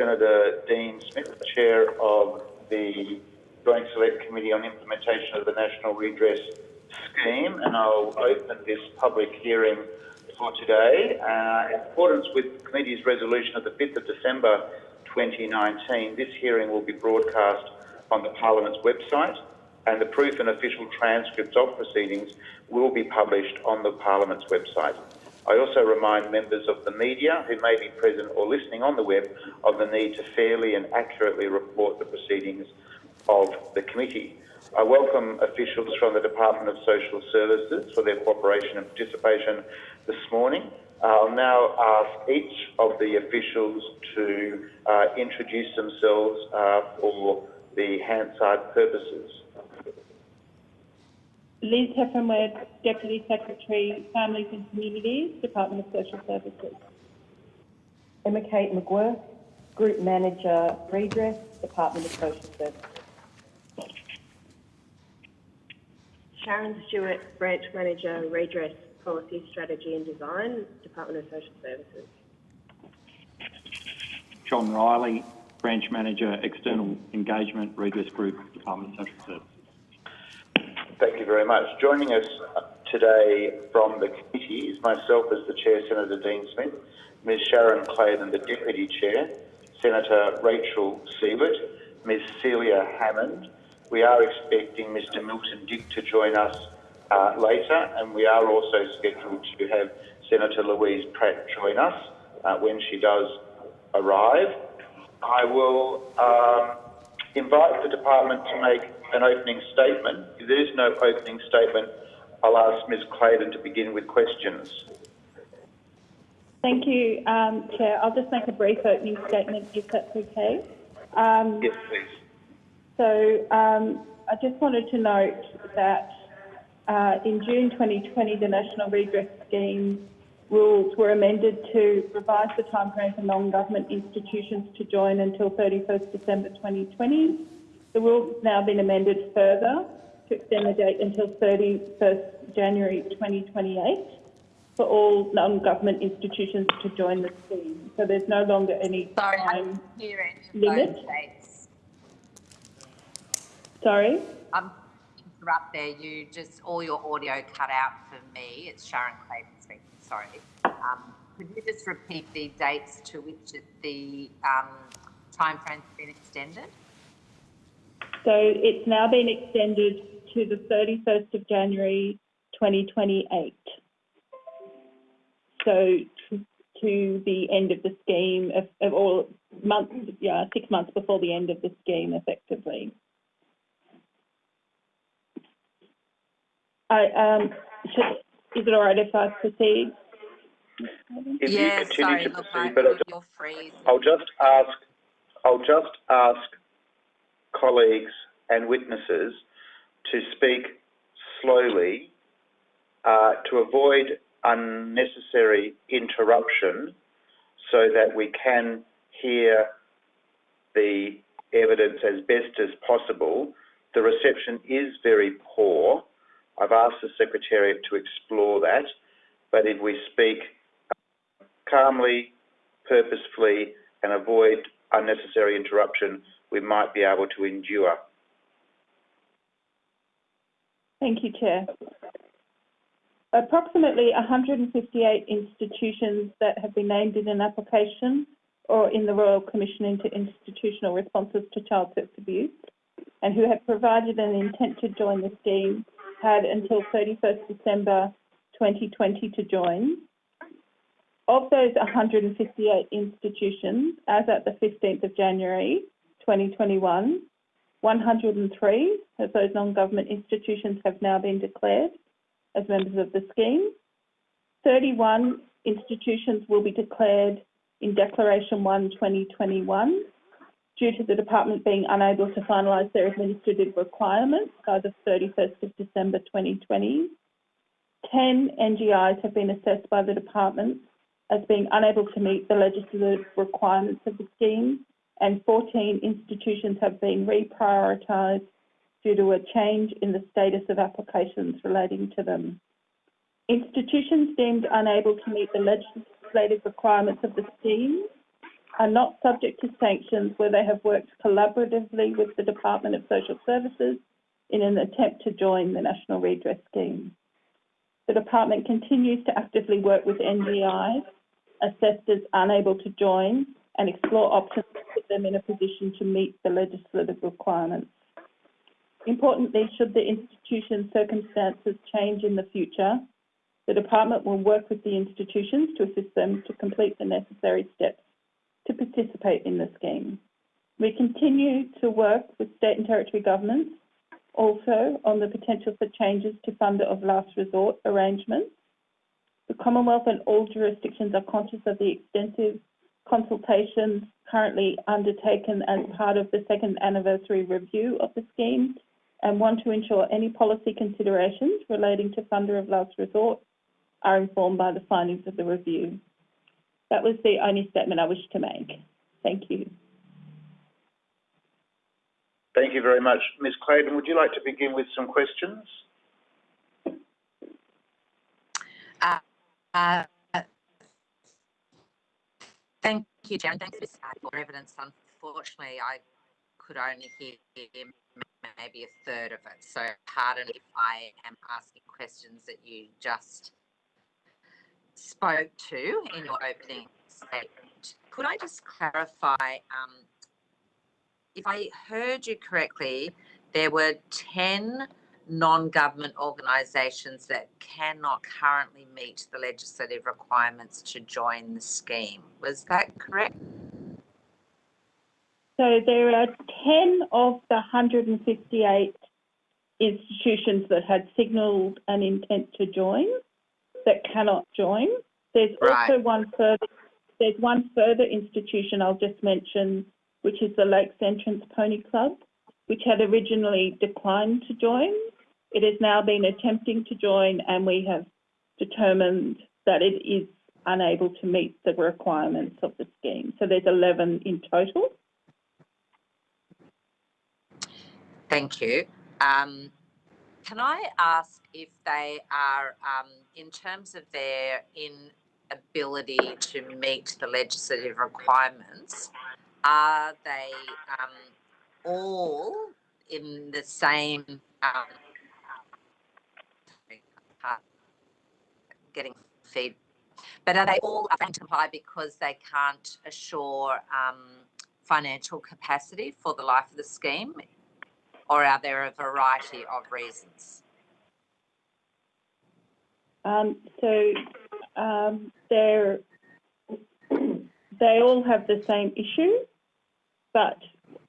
Senator Dean Smith, Chair of the Joint Select Committee on Implementation of the National Redress Scheme, and I'll open this public hearing for today. Uh, in accordance with the committee's resolution of the 5th of December 2019, this hearing will be broadcast on the Parliament's website and the proof and official transcripts of proceedings will be published on the Parliament's website. I also remind members of the media who may be present or listening on the web of the need to fairly and accurately report the proceedings of the committee. I welcome officials from the Department of Social Services for their cooperation and participation this morning. I'll now ask each of the officials to uh, introduce themselves uh, for the Hansard purposes. Liz Hefren-Webb, Deputy Secretary, Families and Communities, Department of Social Services. Emma Kate McGuirk, Group Manager, Redress, Department of Social Services. Sharon Stewart, Branch Manager, Redress, Policy, Strategy and Design, Department of Social Services. John Riley, Branch Manager, External Engagement, Redress Group, Department of Social Services. Thank you very much. Joining us today from the committee is myself as the Chair, Senator Dean Smith, Ms Sharon Claydon, the Deputy Chair, Senator Rachel Siewert, Ms Celia Hammond. We are expecting Mr Milton Dick to join us uh, later and we are also scheduled to have Senator Louise Pratt join us uh, when she does arrive. I will um, invite the department to make an opening statement. If there is no opening statement, I'll ask Ms Claydon to begin with questions. Thank you, um, Chair. I'll just make a brief opening statement, if that's okay. Um, yes, please. So um, I just wanted to note that uh, in June 2020, the National Redress Scheme rules were amended to revise the timeframe for non-government institutions to join until 31st December 2020 the rules now been amended further to extend the date until 31st January 2028 for all non-government institutions to join the scheme. So there's no longer any Sorry, time limit. Sorry? Um, interrupt there. You just all your audio cut out for me. It's Sharon Claydon speaking. Sorry. Um, could you just repeat the dates to which the um, time frame's been extended? So it's now been extended to the 31st of January 2028. So to, to the end of the scheme of, of all months, yeah, six months before the end of the scheme, effectively. I um, should, is it all right if I proceed? If yeah, you continue sorry, to proceed, but I'll just, you're free. I'll just ask, I'll just ask colleagues and witnesses to speak slowly uh, to avoid unnecessary interruption so that we can hear the evidence as best as possible. The reception is very poor. I've asked the Secretariat to explore that, but if we speak calmly, purposefully and avoid unnecessary interruption, we might be able to endure. Thank you, Chair. Approximately 158 institutions that have been named in an application or in the Royal Commission into Institutional Responses to Child Sex Abuse and who have provided an intent to join the scheme had until 31st December 2020 to join. Of those 158 institutions, as at the 15th of January 2021, 103 of those non-government institutions have now been declared as members of the scheme. 31 institutions will be declared in Declaration 1 2021 due to the department being unable to finalise their administrative requirements by the 31st of December 2020. 10 NGIs have been assessed by the department as being unable to meet the legislative requirements of the scheme and 14 institutions have been reprioritised due to a change in the status of applications relating to them. Institutions deemed unable to meet the legislative requirements of the scheme are not subject to sanctions where they have worked collaboratively with the Department of Social Services in an attempt to join the National Redress Scheme. The Department continues to actively work with NGIs assessed as unable to join and explore options to put them in a position to meet the legislative requirements. Importantly, should the institution's circumstances change in the future, the Department will work with the institutions to assist them to complete the necessary steps to participate in the scheme. We continue to work with state and territory governments also on the potential for changes to funder of last resort arrangements. The Commonwealth and all jurisdictions are conscious of the extensive consultations currently undertaken as part of the second anniversary review of the scheme and want to ensure any policy considerations relating to funder of last resort are informed by the findings of the review. That was the only statement I wish to make. Thank you. Thank you very much. Ms Claydon, would you like to begin with some questions? Uh, thank you, Jan. Thanks for evidence. Unfortunately, I could only hear maybe a third of it. So pardon if I am asking questions that you just spoke to in your opening statement. Could I just clarify, um, if I heard you correctly, there were 10 non-government organisations that cannot currently meet the legislative requirements to join the scheme. Was that correct? So there are 10 of the 158 institutions that had signalled an intent to join that cannot join. There's Right. also one further, there's one further institution I'll just mention, which is the Lakes Entrance Pony Club, which had originally declined to join. It has now been attempting to join and we have determined that it is unable to meet the requirements of the scheme. So there's 11 in total. Thank you. Um, can I ask if they are, um, in terms of their inability to meet the legislative requirements, are they um, all in the same um, uh, getting feed, but are they all failing to comply because they can't assure um, financial capacity for the life of the scheme, or are there a variety of reasons? Um, so um, they're, they all have the same issue, but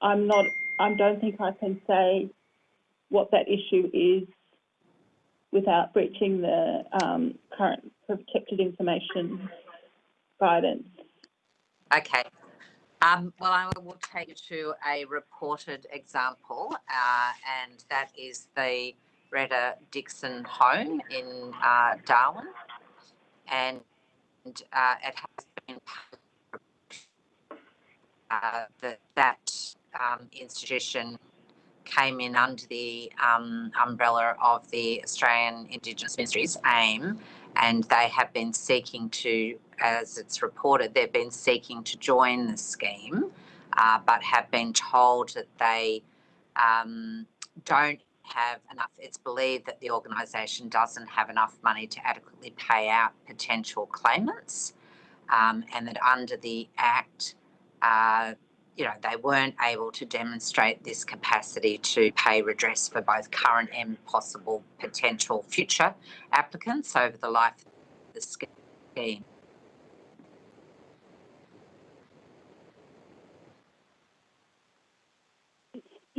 I'm not, I don't think I can say what that issue is without breaching the um, current protected information guidance. Okay. Um, well, I will take you to a reported example, uh, and that is the Retta Dixon home in uh, Darwin. And uh, it has been uh, that that um, institution came in under the um, umbrella of the Australian Indigenous Ministries, AIM, and they have been seeking to, as it's reported, they've been seeking to join the scheme, uh, but have been told that they um, don't have enough. It's believed that the organisation doesn't have enough money to adequately pay out potential claimants, um, and that under the Act, uh, you know, they weren't able to demonstrate this capacity to pay redress for both current and possible potential future applicants over the life of the scheme.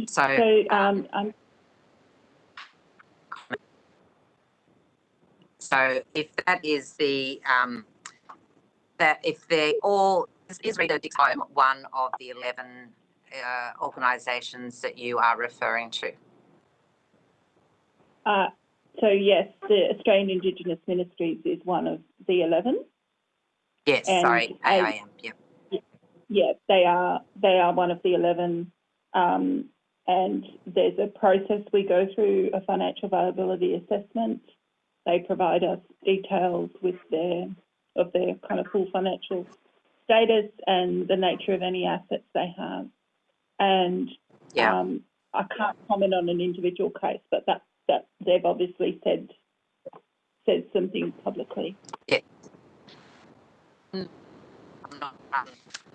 So, So um, so if that is the um, that if they're all is, is Retta Dixon one of the eleven uh, organisations that you are referring to? Uh, so yes, the Australian Indigenous Ministries is one of the 11. Yes, And sorry, I- AIM. Yep. Yeah, they are, they are one of the 11. Um, and there's a process we go through, a financial viability assessment. They provide us details with their, of their kind of full financial status and the nature of any assets they have. And Yeah. um, I can't comment on an individual case, but that, that they've obviously said said some things publicly. I'm not um,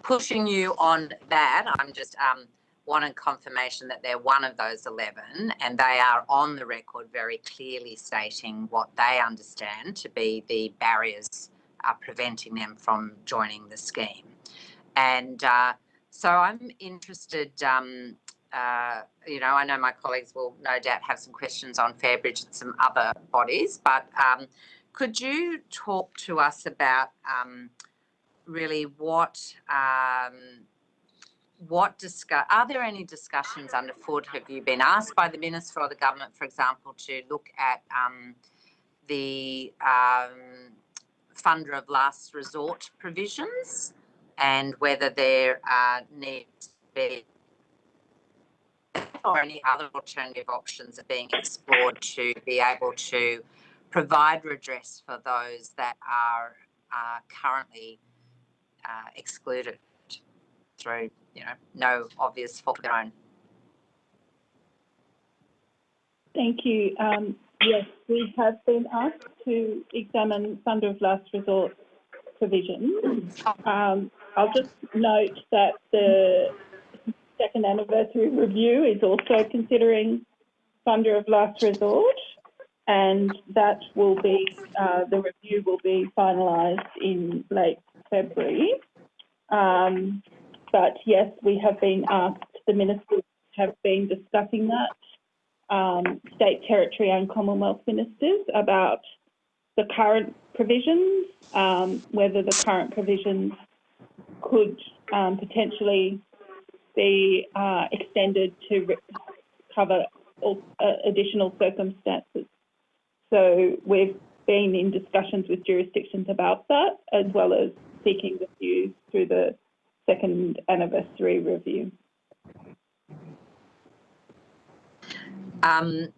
pushing you on that. I'm just um, wanting confirmation that they're one of those 11 and they are on the record very clearly stating what they understand to be the barriers uh, preventing them from joining the scheme. And uh, so I'm interested, um, uh, you know, I know my colleagues will no doubt have some questions on Fairbridge and some other bodies, but um, could you talk to us about um, really what um, what discuss are there any discussions underfoot have you been asked by the minister or the government for example to look at um, the um, funder of last resort provisions and whether there uh, needs to be or any other alternative options are being explored to be able to provide redress for those that are uh, currently uh, excluded through, you know, no obvious fault of their own. Thank you. Um, yes, we have been asked to examine funder of last resort provisions. Um, I'll just note that the second anniversary review is also considering funder of last resort, and that will be uh, the review will be finalised in late February. Um, but yes, we have been asked. The ministers have been discussing that um, state, territory, and Commonwealth ministers about the current provisions, um, whether the current provisions could um, potentially be uh, extended to cover all, uh, additional circumstances. So we've been in discussions with jurisdictions about that, as well as seeking the views through the second anniversary review. Um,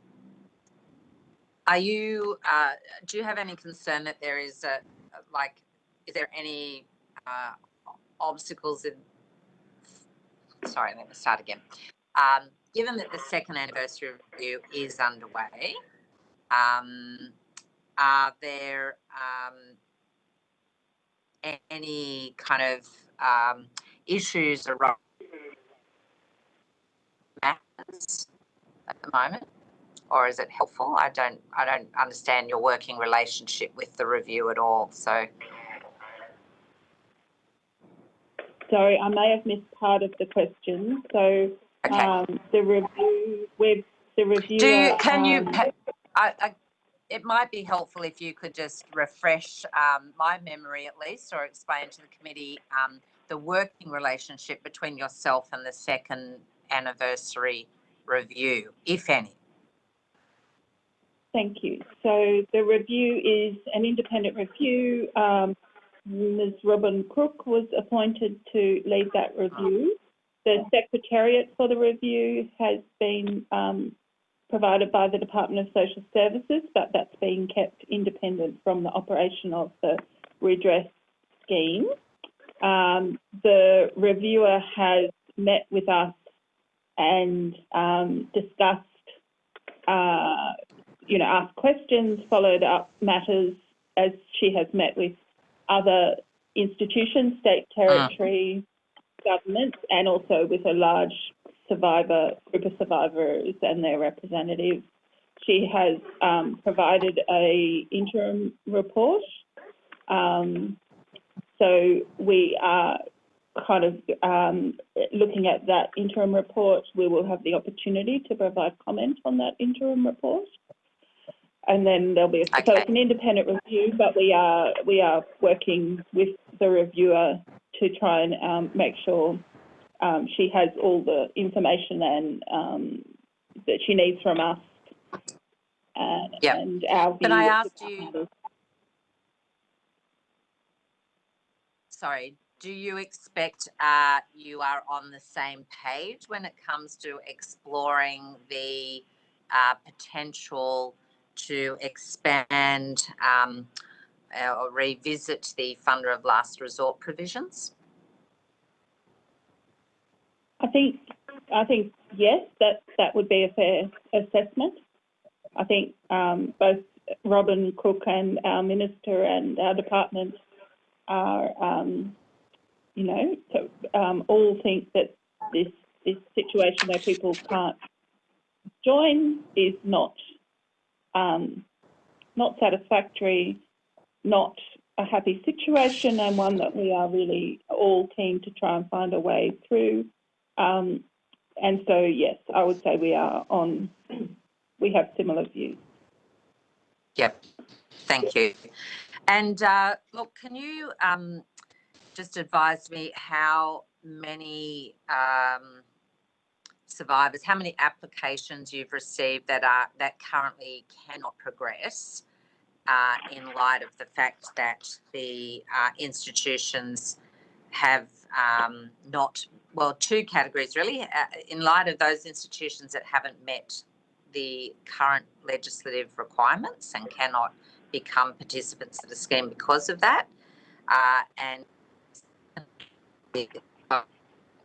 are you, uh, do you have any concern that there is a, like, is there any uh, obstacles in, sorry, let me start again. Um, given that the second anniversary review is underway, um, are there um, any kind of um, issues around matters at the moment? Or is it helpful? I don't, I don't understand your working relationship with the review at all, so. Sorry, I may have missed part of the question. So Okay. um, the review, we've, the reviewer. Do you, can you, um, ca- I, I, it might be helpful if you could just refresh um, my memory at least, or explain to the committee um, the working relationship between yourself and the second anniversary review, if any. Thank you. So the review is an independent review. Um, Ms. Robin Creyke was appointed to lead that review. The secretariat for the review has been um, provided by the Department of Social Services, but that's being kept independent from the operation of the redress scheme. Um, the reviewer has met with us and um, discussed uh, you know, asked questions, followed up matters as she has met with other institutions, state, territory, governments, and also with a large survivor group of survivors and their representatives. She has um, provided a interim report. Um, so we are kind of um, looking at that interim report. We will have the opportunity to provide comment on that interim report and then there'll be a, so it's an independent review, but we are we are working with the reviewer to try and um, make sure um, she has all the information and um, that she needs from us. And, Yep. and our Can I ask you- sorry, do you expect uh, you are on the same page when it comes to exploring the uh, potential to expand um, uh, or revisit the funder of last resort provisions? I think, I think, yes, that, that would be a fair assessment. I think um, both Robin Creyke and our minister and our department are, um, you know, so, um, all think that this, this situation where people can't join is not, um, not satisfactory, not a happy situation and one that we are really all keen to try and find a way through. Um, and so, yes, I would say we are on, we have similar views. Yep. Thank you. And uh, look, can you um, just advised me how many um, survivors, how many applications you've received that are that currently cannot progress uh, in light of the fact that the uh, institutions have um, not well two categories really uh, in light of those institutions that haven't met the current legislative requirements and cannot become participants of the scheme because of that. Uh, and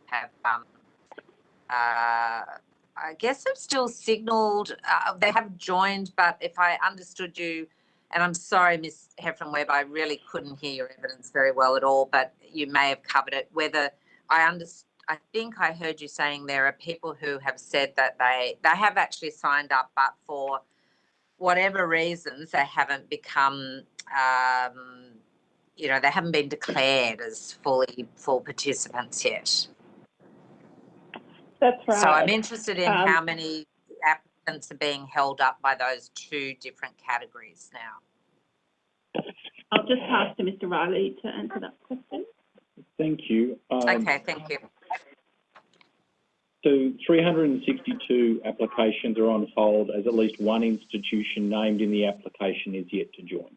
have, um, uh, I guess have still signalled, uh, they have joined, but if I understood you, and I'm sorry, Ms. Hefren-Webb, I really couldn't hear your evidence very well at all, but you may have covered it. Whether I understand I think I heard you saying there are people who have said that they they have actually signed up, but for whatever reasons they haven't become, um, you know, they haven't been declared as fully full participants yet. That's right. So I'm interested in Um, how many applicants are being held up by those two different categories now. I'll just pass to Mr. Riley to answer that question. Thank you. Um, Okay, thank you. So 362 applications are on hold as at least one institution named in the application is yet to join.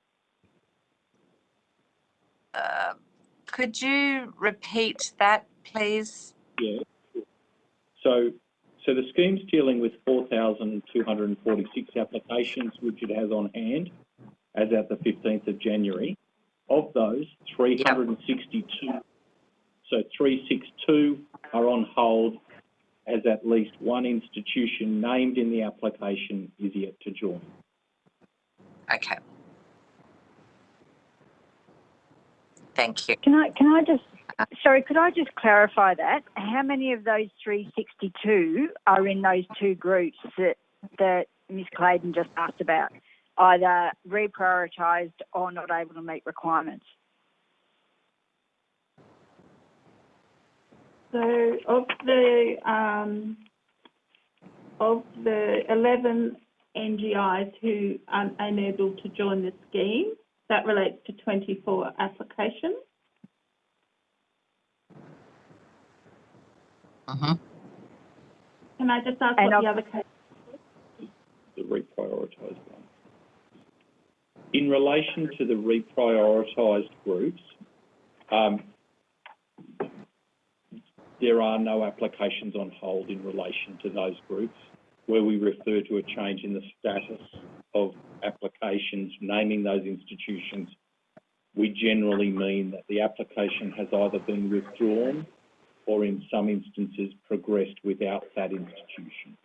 Uh, could you repeat that, please? Yeah. So, so the scheme's dealing with 4,246 applications, which it has on hand as at the 15th of January. Of those, 362, so 362 are on hold as at least one institution named in the application is yet to join. Okay. Thank you. Can I, can I just, sorry, could I just clarify that? How many of those 362 are in those two groups that, that Ms Claydon just asked about? Either reprioritised or not able to meet requirements? So of the um, of the 11 NGIs who are unable to join the scheme, that relates to 24 applications. hmm Can I just ask And what of- the other case? the reprioritised one. In relation to the reprioritised groups, um, there are no applications on hold in relation to those groups. Where we refer to a change in the status of applications naming those institutions, we generally mean that the application has either been withdrawn or in some instances progressed without that institution.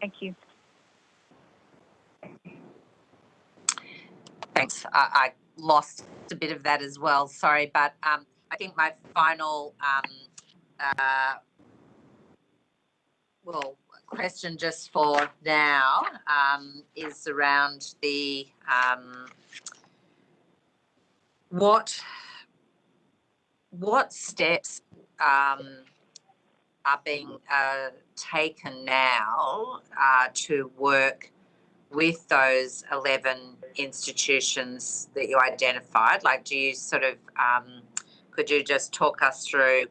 Thank you. Thanks. I, I lost a bit of that as well. Sorry, but um, I think my final um, uh, well question just for now um, is around the um, what what steps um, are being uh, taken now uh, to work with those 11 institutions that you identified? Like, do you sort of, um, could you just talk us through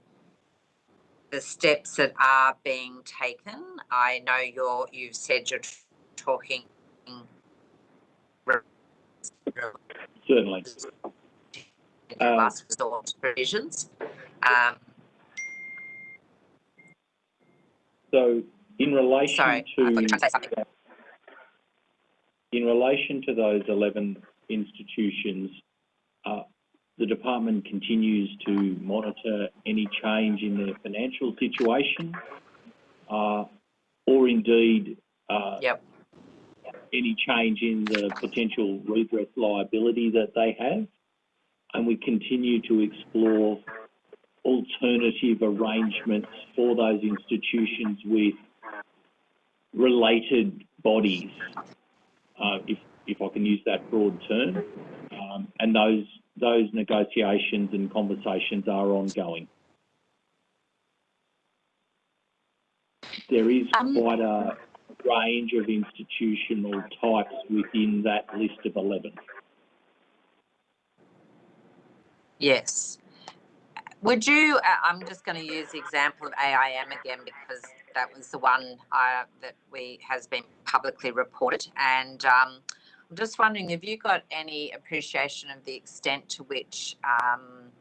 the steps that are being taken? I know you're, you've said you're talking Certainly. in Um, last resort provisions. Um, So in relation sorry, I thought you to say to, something. in relation to those 11 institutions, uh, the department continues to monitor any change in their financial situation, uh, or indeed, uh, Yep. any change in the potential redress liability that they have. And we continue to explore alternative arrangements for those institutions with related bodies, uh, if, if I can use that broad term. Um, and those, those negotiations and conversations are ongoing. There is Um, quite a range of institutional types within that list of 11. Yes. Would you, uh, I'm just going to use the example of AIM again because that was the one uh, that we has been publicly reported. And um, I'm just wondering, have you got any appreciation of the extent to which, um,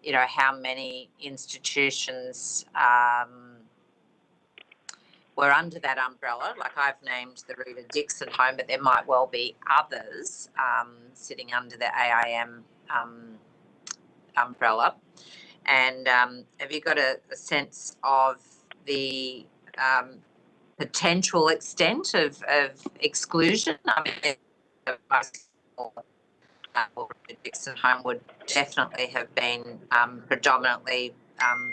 you know, how many institutions um, were under that umbrella? Like I've named the Retta Dixon Home, but there might well be others um, sitting under the AIM um, umbrella. And um, have you got a, a sense of the um, potential extent of, of exclusion? I mean, uh, Dixon Home would definitely have been um, predominantly um,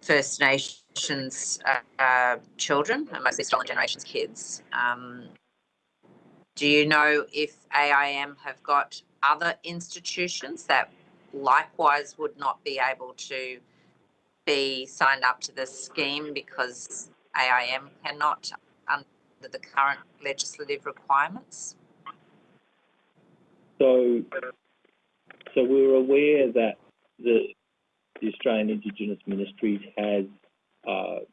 First Nations uh, uh, children, mostly stolen generations kids. Um, do you know if AIM have got other institutions that likewise would not be able to be signed up to this scheme because AIM cannot under the current legislative requirements? So, so we're aware that the, the Australian Indigenous Ministries has uh,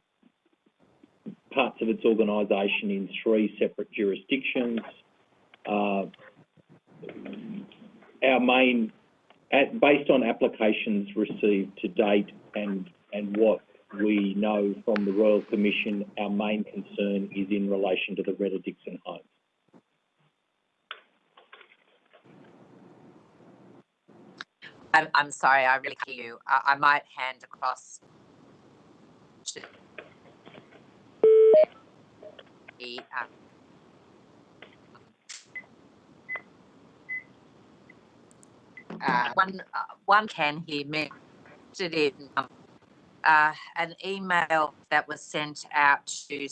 parts of its organisation in three separate jurisdictions. Uh, our main, at, based on applications received to date and and what we know from the Royal Commission, our main concern is in relation to the Retta Dixon homes. I'm, I'm sorry, I really hear you. I, I might hand across to the, um, uh, one, uh, one can hear me in um, uh, an email that was sent out to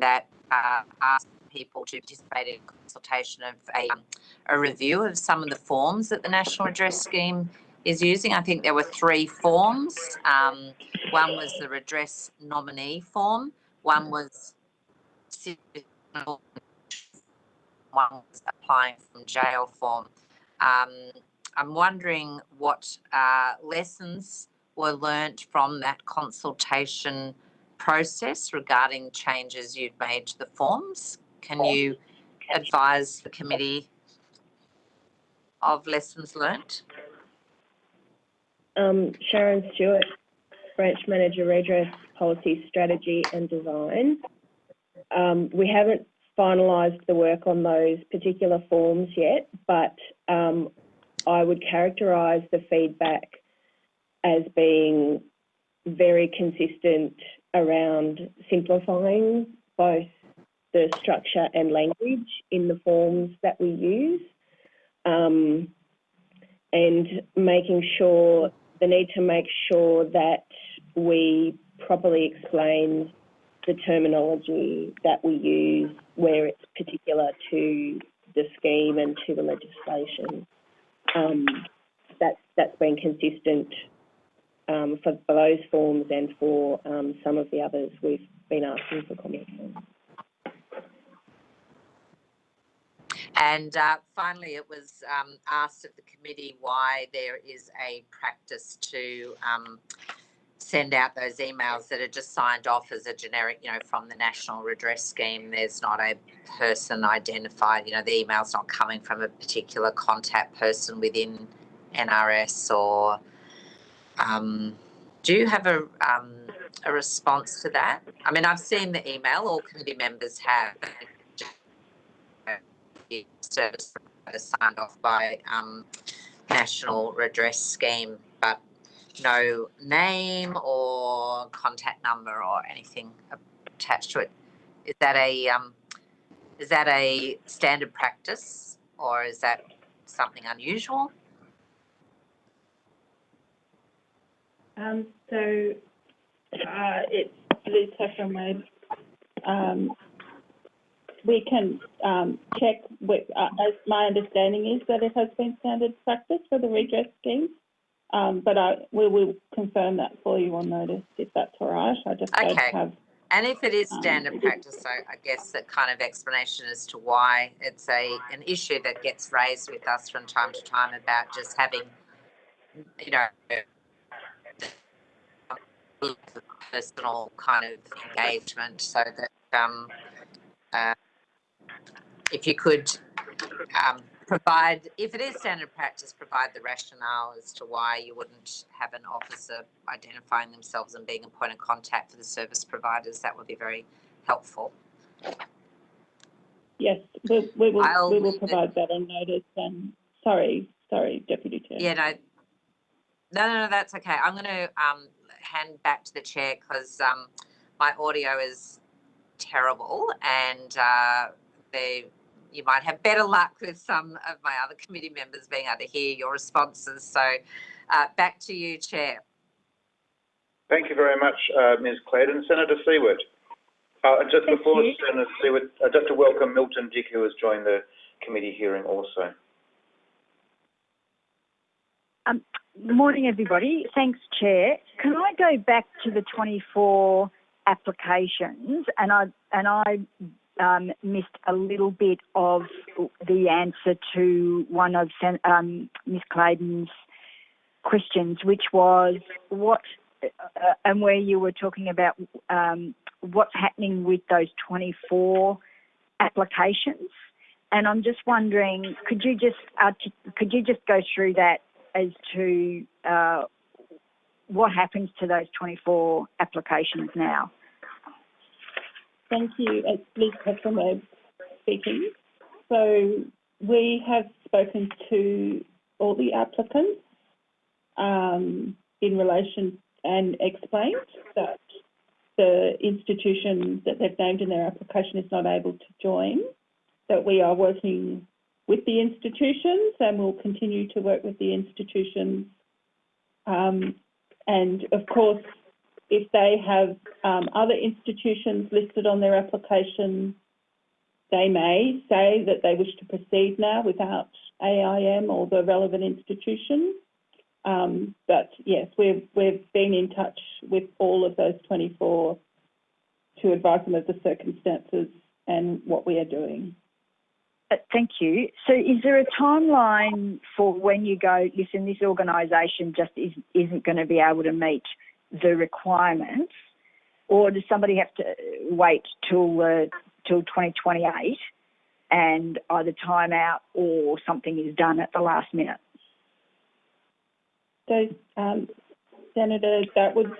that uh, asked people to participate in consultation of a, um, a review of some of the forms that the National Redress Scheme is using. I think there were three forms. Um, one was the redress nominee form, one was one was applying from jail form. Um, I'm wondering what uh, lessons were learnt from that consultation process regarding changes you've made to the forms. Can you advise the committee of lessons learnt? Um, Sharon Stewart, Branch Manager, Redress Policy Strategy and Design. Um, we haven't finalised the work on those particular forms yet, but um, I would characterise the feedback as being very consistent around simplifying both the structure and language in the forms that we use um, and making sure the need to make sure that we properly explain the terminology that we use where it's particular to the scheme and to the legislation. Um, that's, that's been consistent um, for, those forms and for um, some of the others we've been asking for comments on. And uh, finally, it was um, asked of the committee why there is a practice to um, send out those emails that are just signed off as a generic, you know, from the National Redress Scheme. There's not a person identified, you know, the email's not coming from a particular contact person within NRS or. Um, do you have a, um, a response to that? I mean, I've seen the email, all committee members have service signed off by um, national redress scheme, but no name or contact number or anything attached to it. Is that a um, is that a standard practice or is that something unusual? Um, so, uh, it's Liz Hefren-Webb. Um, we can, um, check with, uh, as my understanding is that it has been standard practice for the redress scheme. Um, but I, we will confirm that for you on notice if that's all right. I just don't Okay. have, And if it is Um, standard practice, so I guess that kind of explanation as to why it's a an issue that gets raised with us from time to time about just having, you know, personal kind of engagement, so that um, uh, if you could um, provide, if it is standard practice, provide the rationale as to why you wouldn't have an officer identifying themselves and being a point of contact for the service providers, that would be very helpful. yes, we, we will, I'll we will leave it- provide that on notice and, sorry, sorry, Deputy Chair. Yeah, no, no, no, no, that's okay. I'm going to um, hand back to the chair because um, my audio is terrible and uh, they, you might have better luck with some of my other committee members being able to hear your responses. So uh, back to you, Chair. Thank you very much, uh, Ms. Claydon. Senator Siewert. Uh, and just Thank before you. Senator Siewert, uh, just to welcome Milton Dick, who has joined the committee hearing also. Good morning, everybody. Thanks, Chair. Can I go back to the 24 applications? And I and I um, missed a little bit of the answer to one of um, Ms. Claydon's questions, which was what uh, and where you were talking about um, what's happening with those 24 applications. And I'm just wondering, could you just artic- could you just go through that as to uh, what happens to those 24 applications now? Thank you. It's Liz Hefren-Webb speaking. So we have spoken to all the applicants um, in relation and explained that the institution that they've named in their application is not able to join, that we are working with the institutions and we'll continue to work with the institutions. Um, and of course, if they have um, other institutions listed on their application, they may say that they wish to proceed now without AIM or the relevant institution. Um, but yes, we've, we've been in touch with all of those 24 to advise them of the circumstances and what we are doing. Uh, Thank you. So, is there a timeline for when you go? Listen, this organisation just is, isn't going to be able to meet the requirements, or does somebody have to wait till uh, till 2028 and either time out or something is done at the last minute? So, um, Senator, that would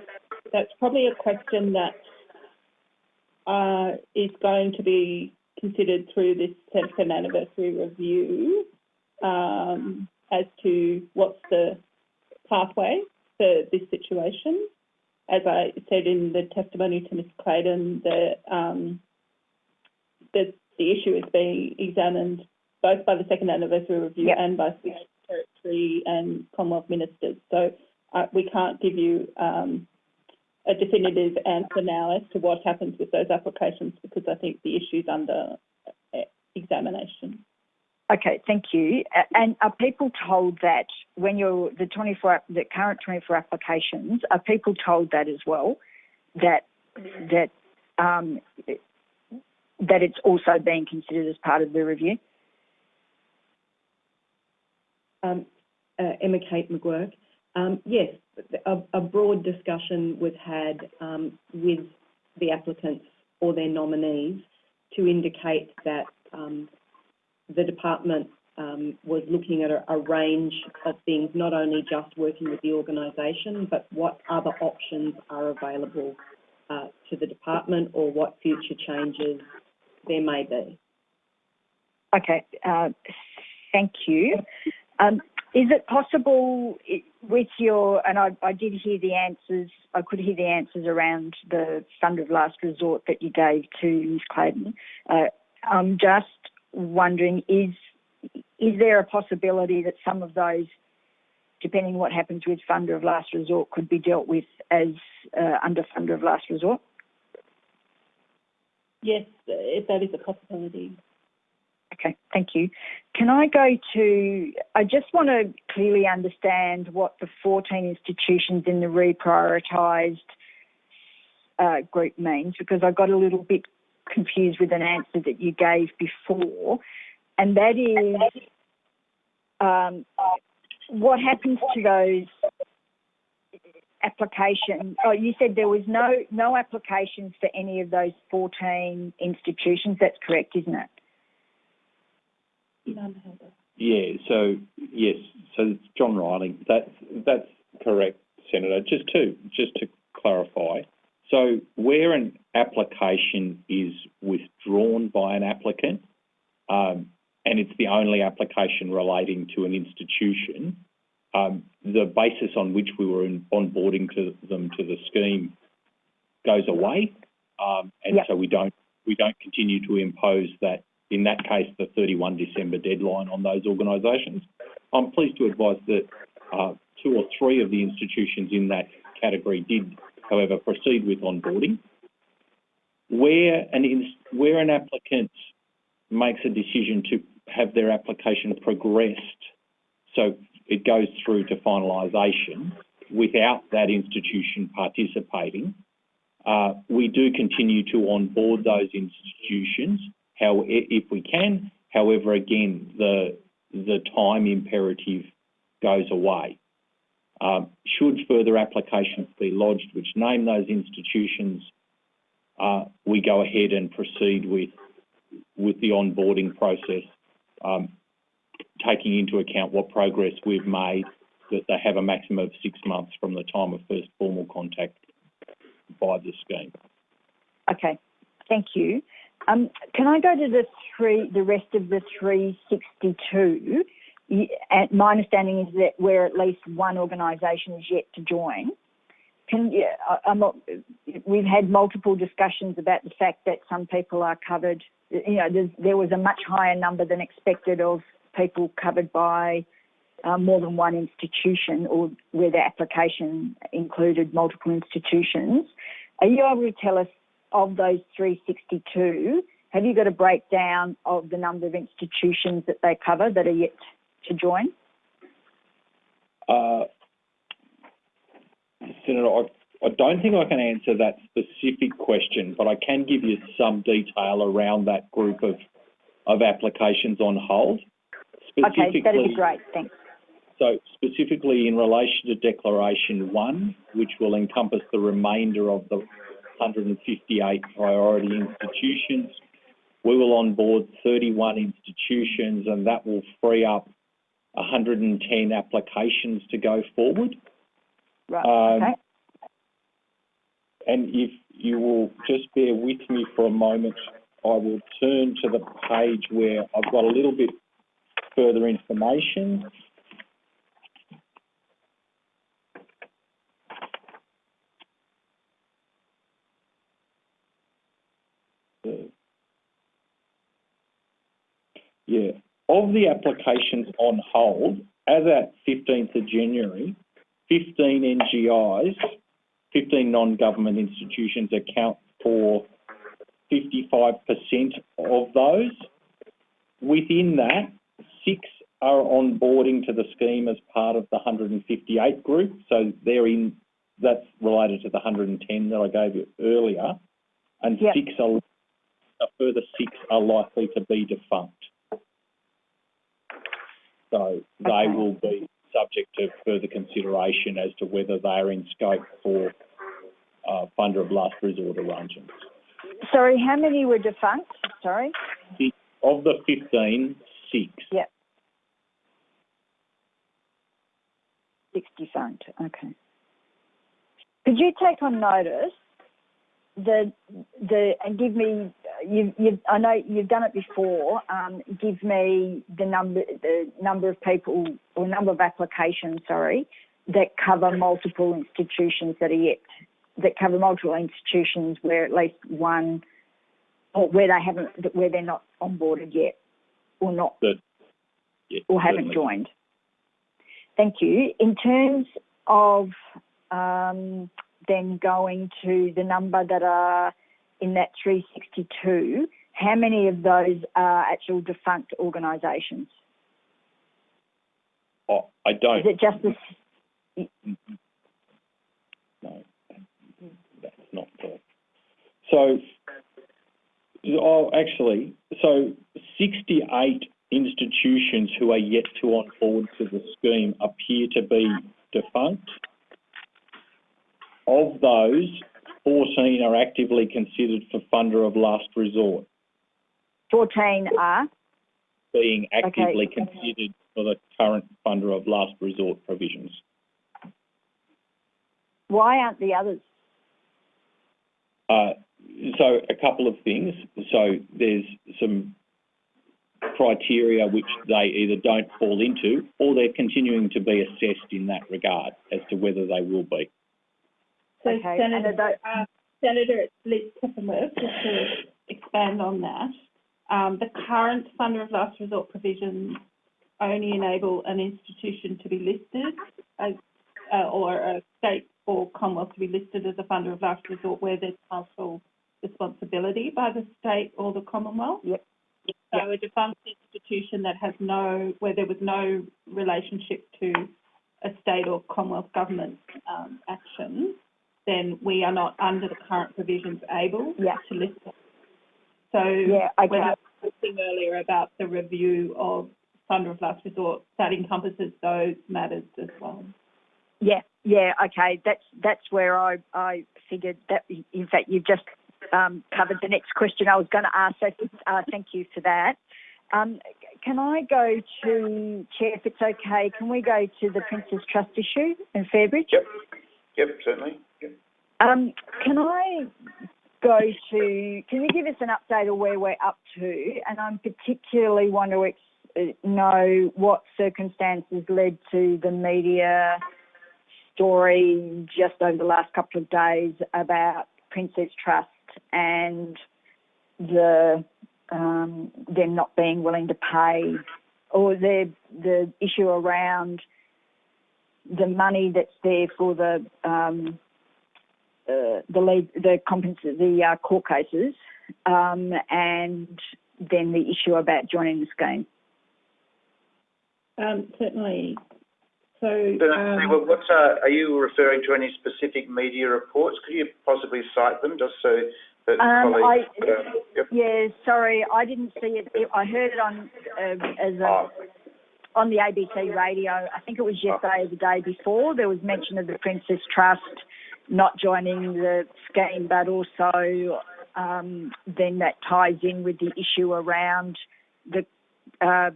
that's probably a question that uh, is going to be considered through this 10th anniversary review um, as to what's the pathway for this situation. As I said in the testimony to Ms Claydon, the, um, the, the issue is being examined both by the second anniversary review Yep. and by Swedish Territory and Commonwealth ministers. So uh, we can't give you um, a definitive answer now as to what happens with those applications because I think the issue is under uh, examination. Okay, thank you. And are people told that when you're the 24, the current 24 applications, are people told that as well, that that um, that it's also being considered as part of the review? Um, uh, Emma Kate McGuirk. Um, yes, a, a broad discussion was had um, with the applicants or their nominees to indicate that um, the department um, was looking at a, a range of things, not only just working with the organisation, but what other options are available uh, to the department or what future changes there may be. Okay, uh, thank you. Is it possible with your, and I, I did hear the answers, I could hear the answers around the fund of last resort that you gave to Ms Claydon. Uh, I'm just wondering, is, is there a possibility that some of those, depending what happens with fund of last resort, could be dealt with as uh, under fund of last resort? Yes, uh, that is a possibility. Okay, thank you. Can I go to, I just want to clearly understand what the 14 institutions in the reprioritised uh, group means because I got a little bit confused with an answer that you gave before, and that is um, what happens to those applications? Oh, you said there was no no applications for any of those 14 institutions. That's correct, isn't it? Yeah, so yes, so it's John Riley. That's that's correct, Senator. Just to just to clarify, so where an application is withdrawn by an applicant, um, and it's the only application relating to an institution, um, the basis on which we were in, onboarding to them to the scheme goes away, um, and Yep. so we don't we don't continue to impose that in that case, the 31 December deadline on those organisations. I'm pleased to advise that uh, two or three of the institutions in that category did, however, proceed with onboarding. Where an, where an applicant makes a decision to have their application progressed, so it goes through to finalisation without that institution participating, uh, we do continue to onboard those institutions how if we can. However, again, the the time imperative goes away. Um, should further applications be lodged which name those institutions, uh, we go ahead and proceed with with the onboarding process, um, taking into account what progress we've made, that they have a maximum of six months from the time of first formal contact by the scheme. Okay, thank you. Um, can I go to the three, the rest of the 362? My understanding is that where at least one organisation is yet to join. Can not, we've had multiple discussions about the fact that some people are covered. You know, there was a much higher number than expected of people covered by uh, more than one institution or where the application included multiple institutions. Are you able to tell us of those 362, have you got a breakdown of the number of institutions that they cover that are yet to join? Uh, Senator, I, I don't think I can answer that specific question, but I can give you some detail around that group of, of applications on hold. Okay, that'd be great. Thanks. So specifically in relation to Declaration 1, which will encompass the remainder of the 158 priority institutions, we will onboard 31 institutions and that will free up 110 applications to go forward. Right. Um, okay. And if you will just bear with me for a moment, I will turn to the page where I've got a little bit further information. Uh, Yeah, of the applications on hold, as at 15th of January, 15 NGIs 15 non-government institutions account for 55% of those. Within that, six are onboarding to the scheme as part of the 158 group. So they're in, that's related to the 110 that I gave you earlier. And Yep. six are, a further six are likely to be defunct. So they Okay. will be subject to further consideration as to whether they are in scope for uh, funder of last resort arrangements. Sorry, how many were defunct? Sorry. Of the 15, six. Yep. Six defunct. Okay. Could you take on notice the the and give me you, you, I know you've done it before. Um, give me the number, the number of people or number of applications, sorry, that cover multiple institutions that are yet that cover multiple institutions where at least one or where they haven't, where they're not onboarded yet, or not, That- Yeah, or haven't certainly. joined. Thank you. In terms of um, then going to the number that are in that 362, how many of those are actual defunct organisations? Oh, I don't. Is it just the No, that's not correct. So, oh, actually, so 68 institutions who are yet to onboard to the scheme appear to be defunct. Of those, 14 are actively considered for funder of last resort, 14 are? being actively considered for the current funder of last resort provisions. Why aren't the others? Uh, so a couple of things. So there's some criteria which they either don't fall into or they're continuing to be assessed in that regard as to whether they will be. So Okay, Senator, are uh, Senator Liz Hefren-Webb, just to expand on that, um, the current funder of last resort provisions only enable an institution to be listed as, uh, or a state or Commonwealth to be listed as a funder of last resort where there's partial responsibility by the state or the Commonwealth. Yep. So a defunct institution that has no, where there was no relationship to a state or Commonwealth government um, action, then we are not under the current provisions able Yeah. to list them. So Yeah, when okay. I was talking earlier about the review of funder of last resort, that encompasses those matters as well. Yeah, yeah, okay. That's that's where I, I figured that. In fact, you've just um, covered the next question I was going to ask. So uh, thank you for that. Um, can I go to Chair, if it's okay? Can we go to the Prince's Trust issue in Fairbridge? Yep. Yep, certainly. Um, can I go to? Can you give us an update of where we're up to? And I'm particularly want to ex- uh, know what circumstances led to the media story just over the last couple of days about Prince's Trust and the um, them not being willing to pay, or the the issue around the money that's there for the um, uh, the lead, the compens- the uh, court cases, um, and then the issue about joining the scheme. Um, certainly. So, Senator um, Well, what's, uh, are you referring to any specific media reports? Could you possibly cite them just so that Um, colleagues? I- uh, yep. Yeah, sorry, I didn't see it. it I heard it on um as a, Oh, on the ABC radio. I think it was yesterday or the day before. There was mention of the Prince's Trust not joining the scheme, but also um, then that ties in with the issue around the. Uh,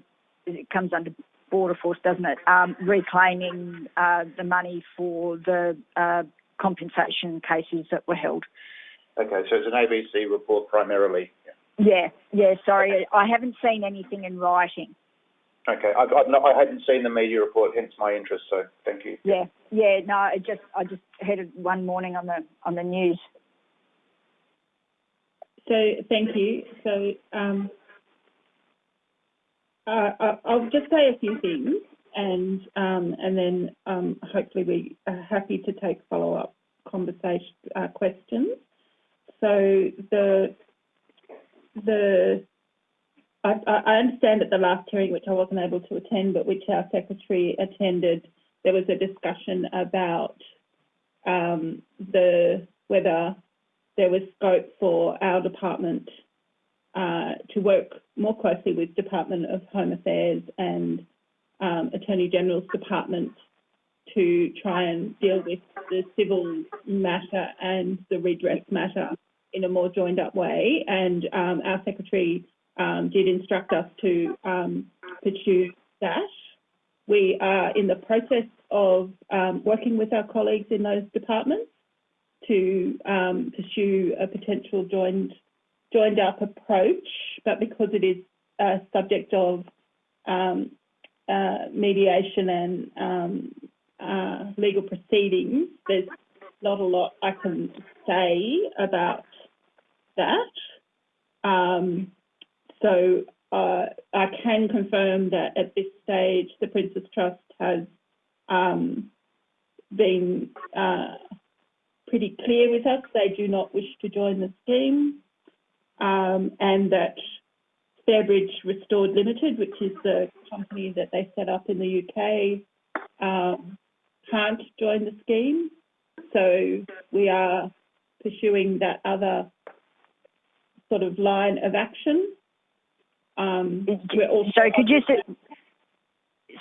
it comes under border force, doesn't it? Um, reclaiming uh, the money for the uh, compensation cases that were held. okay, so it's an ABC report primarily. Yeah. Yeah, yeah. Sorry, I haven't seen anything in writing. Okay, I've, I've not, I hadn't seen the media report, hence my interest, so thank you. Yeah, yeah. No, I just I just heard it one morning on the on the news. So thank you. So um, uh, I- I'll just say a few things, and um, and then um, hopefully we are happy to take follow up conversation uh, questions. So the the I, understand at the last hearing, which I wasn't able to attend, but which our secretary attended, there was a discussion about um, the whether there was scope for our department uh, to work more closely with Department of Home Affairs and um, Attorney General's department to try and deal with the civil matter and the redress matter in a more joined up way. And um, our secretary um, did instruct us to um, pursue that. We are in the process of um, working with our colleagues in those departments to um, pursue a potential joined joined up approach, but because it is a subject of um, uh, mediation and um, uh, legal proceedings, there's not a lot I can say about that. Um, so uh, I can confirm that at this stage, the Prince's Trust has um, been uh, pretty clear with us. They do not wish to join the scheme, um, and that Fairbridge Restored Limited, which is the company that they set up in the UK, um, can't join the scheme. So we are pursuing that other sort of line of action. Um, So could you say,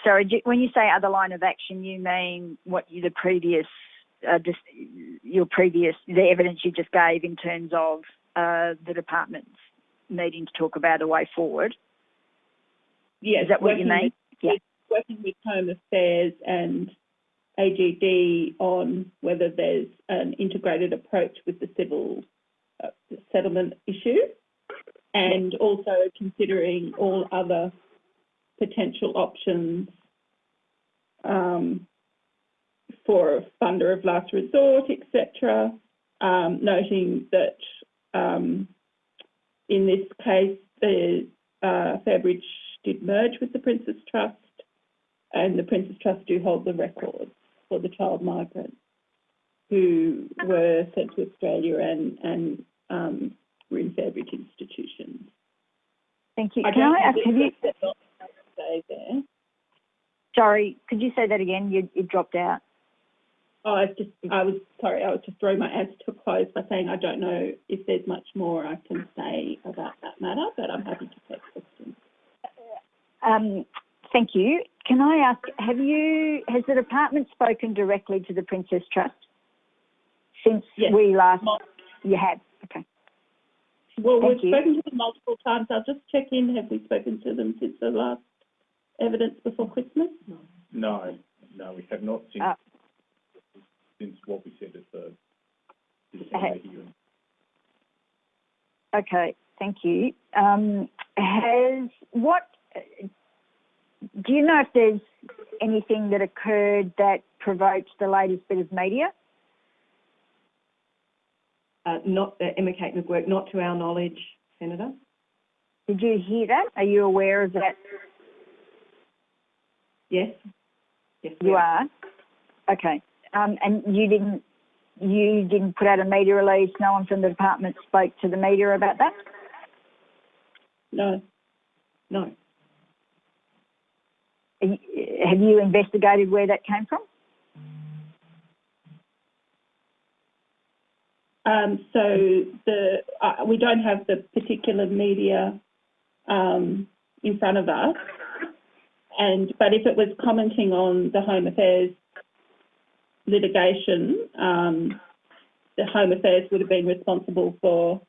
sorry, when you say other line of action, you mean what you, the previous, uh, just your previous, the evidence you just gave in terms of uh, the departments needing to talk about a way forward? yes, Is that what you mean? with- Yeah. Working with Home Affairs and AGD on whether there's an integrated approach with the civil uh, settlement issue, and also considering all other potential options um, for a funder of last resort, etc. Um, noting that um, in this case, the uh, Fairbridge did merge with the Prince's Trust, and the Prince's Trust do hold the records for the child migrants who were sent to Australia and, and were in Fairbridge institutions. Thank you. I Can I ask, have you, there's a lot to say there. sorry, could you say that again? You, you dropped out. Oh, I was just, I was, sorry, I was just throwing my answer to close by saying I don't know if there's much more I can say about that matter, but I'm happy to take questions. Um, thank you. Can I ask, have you, has the department spoken directly to the Prince's Trust since Yes. we last, you have? Okay. Well, Thank we've you. spoken to them multiple times. I'll just check in. Have we spoken to them since the last evidence before Christmas? No, no, we have not since, Uh, since what we said at the Okay. December hearing. Okay, thank you. Um, has what? Do you know if there's anything that occurred that provoked the latest bit of media? Uh, not, uh, Emma Kate McGuirk, not to our knowledge, Senator. Did you hear that? Are you aware of that? Yes? Yes, You are. Okay. Um, and you didn't. You didn't put out a media release. No one from the department spoke to the media about that. No. No. Have you investigated where that came from? Um, so the uh, we don't have the particular media um, in front of us, and but if it was commenting on the Home Affairs litigation, um, the Home Affairs would have been responsible for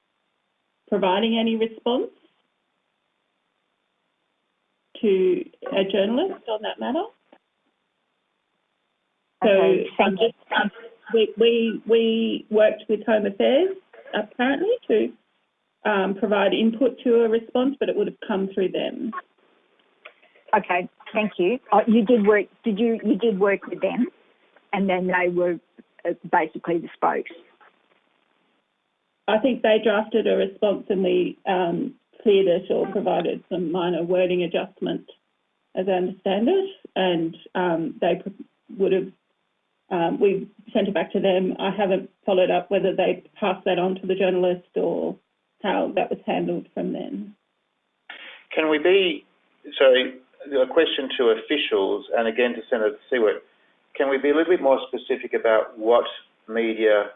providing any response to a journalist on that matter. So Okay, I'm thank you. just, um, we, we, we worked with Home Affairs apparently to um, provide input to a response, but it would have come through them. Okay, thank you. Oh, you did work. Did you? You did work with them, and then they were uh, basically the spokes. I think they drafted a response and we um, cleared it or provided some minor wording adjustment, as I understand it, and um, they would have. Um, we sent it back to them. I haven't followed up whether they passed that on to the journalist or how that was handled from then. Can we be, sorry, a question to officials and again to Senator Siewert, can we be a little bit more specific about what media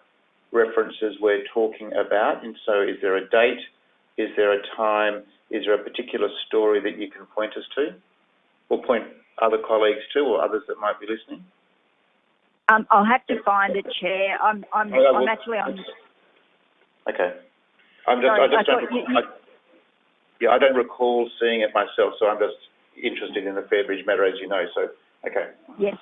references we're talking about? And so is there a date? Is there a time? Is there a particular story that you can point us to? Or point other colleagues to or others that might be listening? Um, I'll have to find a Chair. I'm. I'm. I'm well, actually on. Okay. I'm just, Sorry, I just I don't, you- I, yeah, I don't recall seeing it myself, so I'm just interested in the Fairbridge matter, as you know, so, okay. Yes.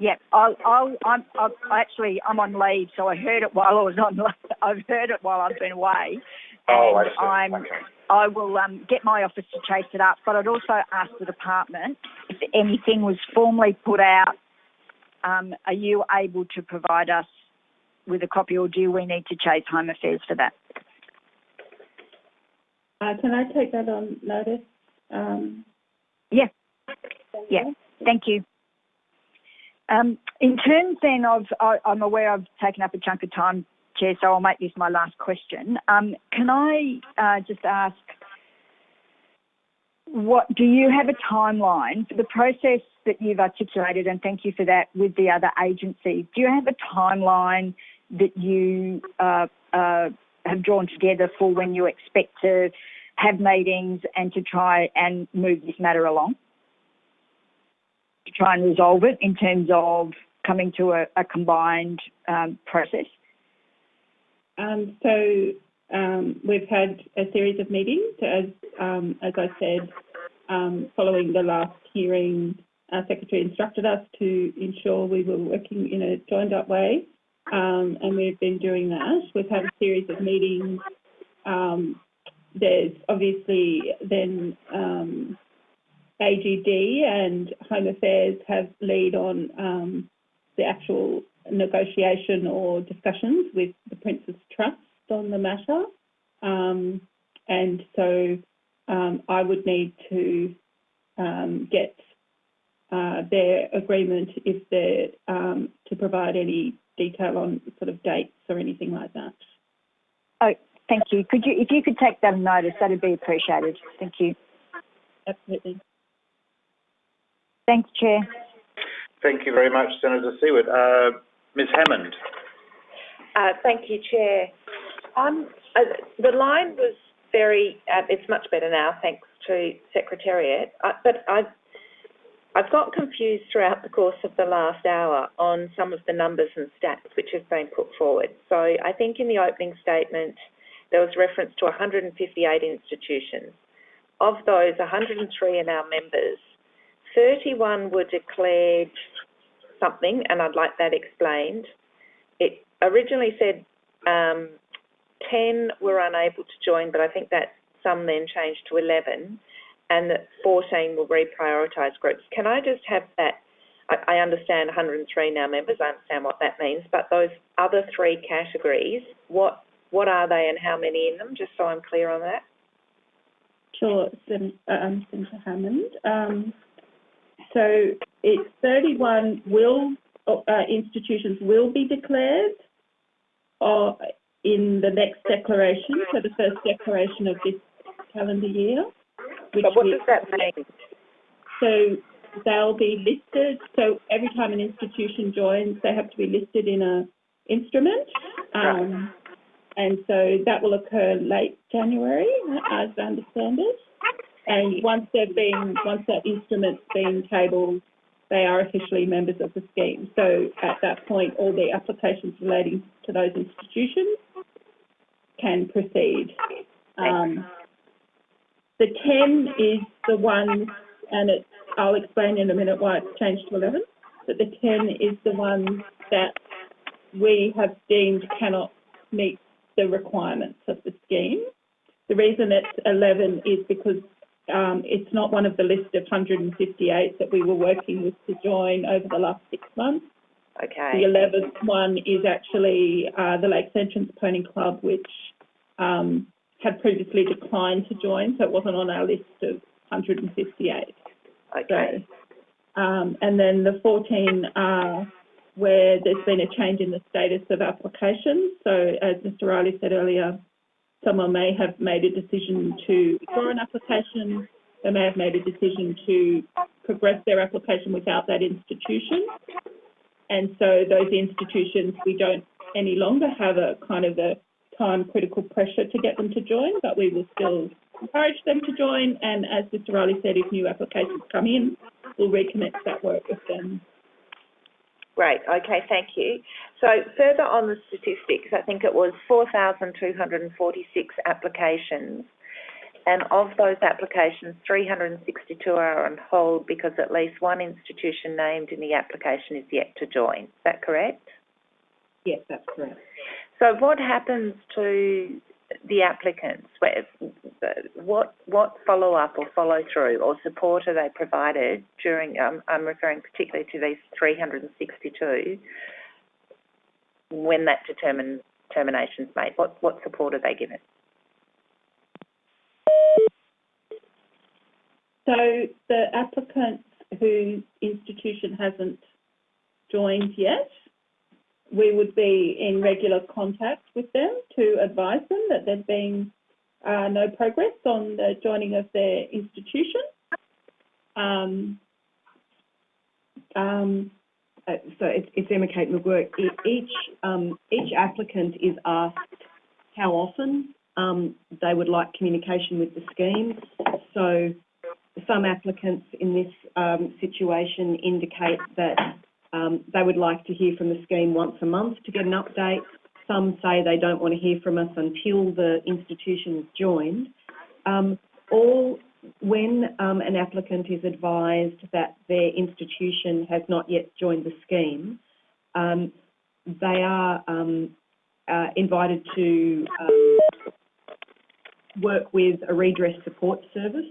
Yep. I'll. I'll. I'm. i actually. I'm on leave, so I heard it while I was on. I've heard it while I've been away, Oh, I and. I'm Okay. I will um, get my office to chase it up, but I'd also ask the department if anything was formally put out. Um, are you able to provide us with a copy, or do we need to chase Home Affairs for that? Uh, can I take that on notice? Um, Yeah. Yeah. Thank you. Um, in terms then of, I, I'm aware I've taken up a chunk of time, Chair, so I'll make this my last question. Um, can I uh, just ask, what do you have a timeline for the process that you've articulated, and thank you for that, with the other agencies? Do you have a timeline that you uh, uh, have drawn together for when you expect to have meetings and to try and move this matter along? To try and resolve it in terms of coming to a, a combined um, process? Um, so um, we've had a series of meetings, as um, as I said, um, following the last hearing. Our secretary instructed us to ensure we were working in a joined up way, um, and we've been doing that. We've had a series of meetings. Um, there's obviously then um, AGD and Home Affairs have lead on the actual negotiation or discussions with the Prince's Trust on the matter. Um, and so um, I would need to um, get uh, their agreement if they're um, to provide any detail on sort of dates or anything like that. Oh, thank you. Could you, if you could take that on notice, that'd be appreciated. Thank you. Absolutely. Thanks, Chair. Thank you very much, Senator Siewert. Uh, Ms Hammond. Uh, thank you, Chair. Uh, the line was very, uh, it's much better now, thanks to Secretariat, uh, but I, I've got confused throughout the course of the last hour on some of the numbers and stats which have been put forward. So I think in the opening statement, there was reference to 158 institutions. Of those, 103 are now members. 31 were declared something, and I'd like that explained. It originally said um, 10 were unable to join, but I think that some then changed to 11, and that 14 will reprioritise groups. Can I just have that? I, I understand 103 now members, I understand what that means, but those other three categories, what what are they and how many in them, just so I'm clear on that? Sure, Sen- um, Senator Hammond. Um, so it's 31 will uh, institutions will be declared uh, in the next declaration, so the first declaration of this calendar year. Which But what does that mean? So they'll be listed. So every time an institution joins, they have to be listed in a instrument. Um, and so that will occur late January, as I understand it. And once they've been, once that instrument's been tabled, they are officially members of the scheme. So at that point, all the applications relating to those institutions can proceed. Um, the 10 is the one, and it's, I'll explain in a minute why it's changed to 11, but the 10 is the one that we have deemed cannot meet the requirements of the scheme. The reason it's 11 is because um, it's not one of the list of 158 that we were working with to join over the last six months. Okay. The 11th one is actually uh, the Lakes Entrance Pony Club, which um, had previously declined to join, so it wasn't on our list of 158. Okay. So, um, and then the 14 are where there's been a change in the status of applications. So as Mr Riley said earlier, someone may have made a decision to withdraw an application. They may have made a decision to progress their application without that institution. And so those institutions, we don't any longer have a kind of a time critical pressure to get them to join, but we will still encourage them to join. And as Mr Riley said, if new applications come in, we'll recommence that work with them. Great. Okay, thank you. So further on the statistics, I think it was 4,246 applications. And of those applications, 362 are on hold because at least one institution named in the application is yet to join. Is that correct? Yes, that's correct. So what happens to the applicants, what what follow up or follow through or support are they provided during? Um, I'm referring particularly to these 362 when that determine is made. What what support are they given? So the applicants whose institution hasn't joined yet, we would be in regular contact with them to advise them that there's been uh, no progress on the joining of their institution. Um, um, uh, so it's, it's Emma Kate McGuirk. Each um, each applicant is asked how often um, they would like communication with the scheme. So some applicants in this um, situation indicate that um, they would like to hear from the scheme once a month to get an update. Some say they don't want to hear from us until the institution is joined. Um, all when um, an applicant is advised that their institution has not yet joined the scheme, um, they are um, uh, invited to um, work with a redress support service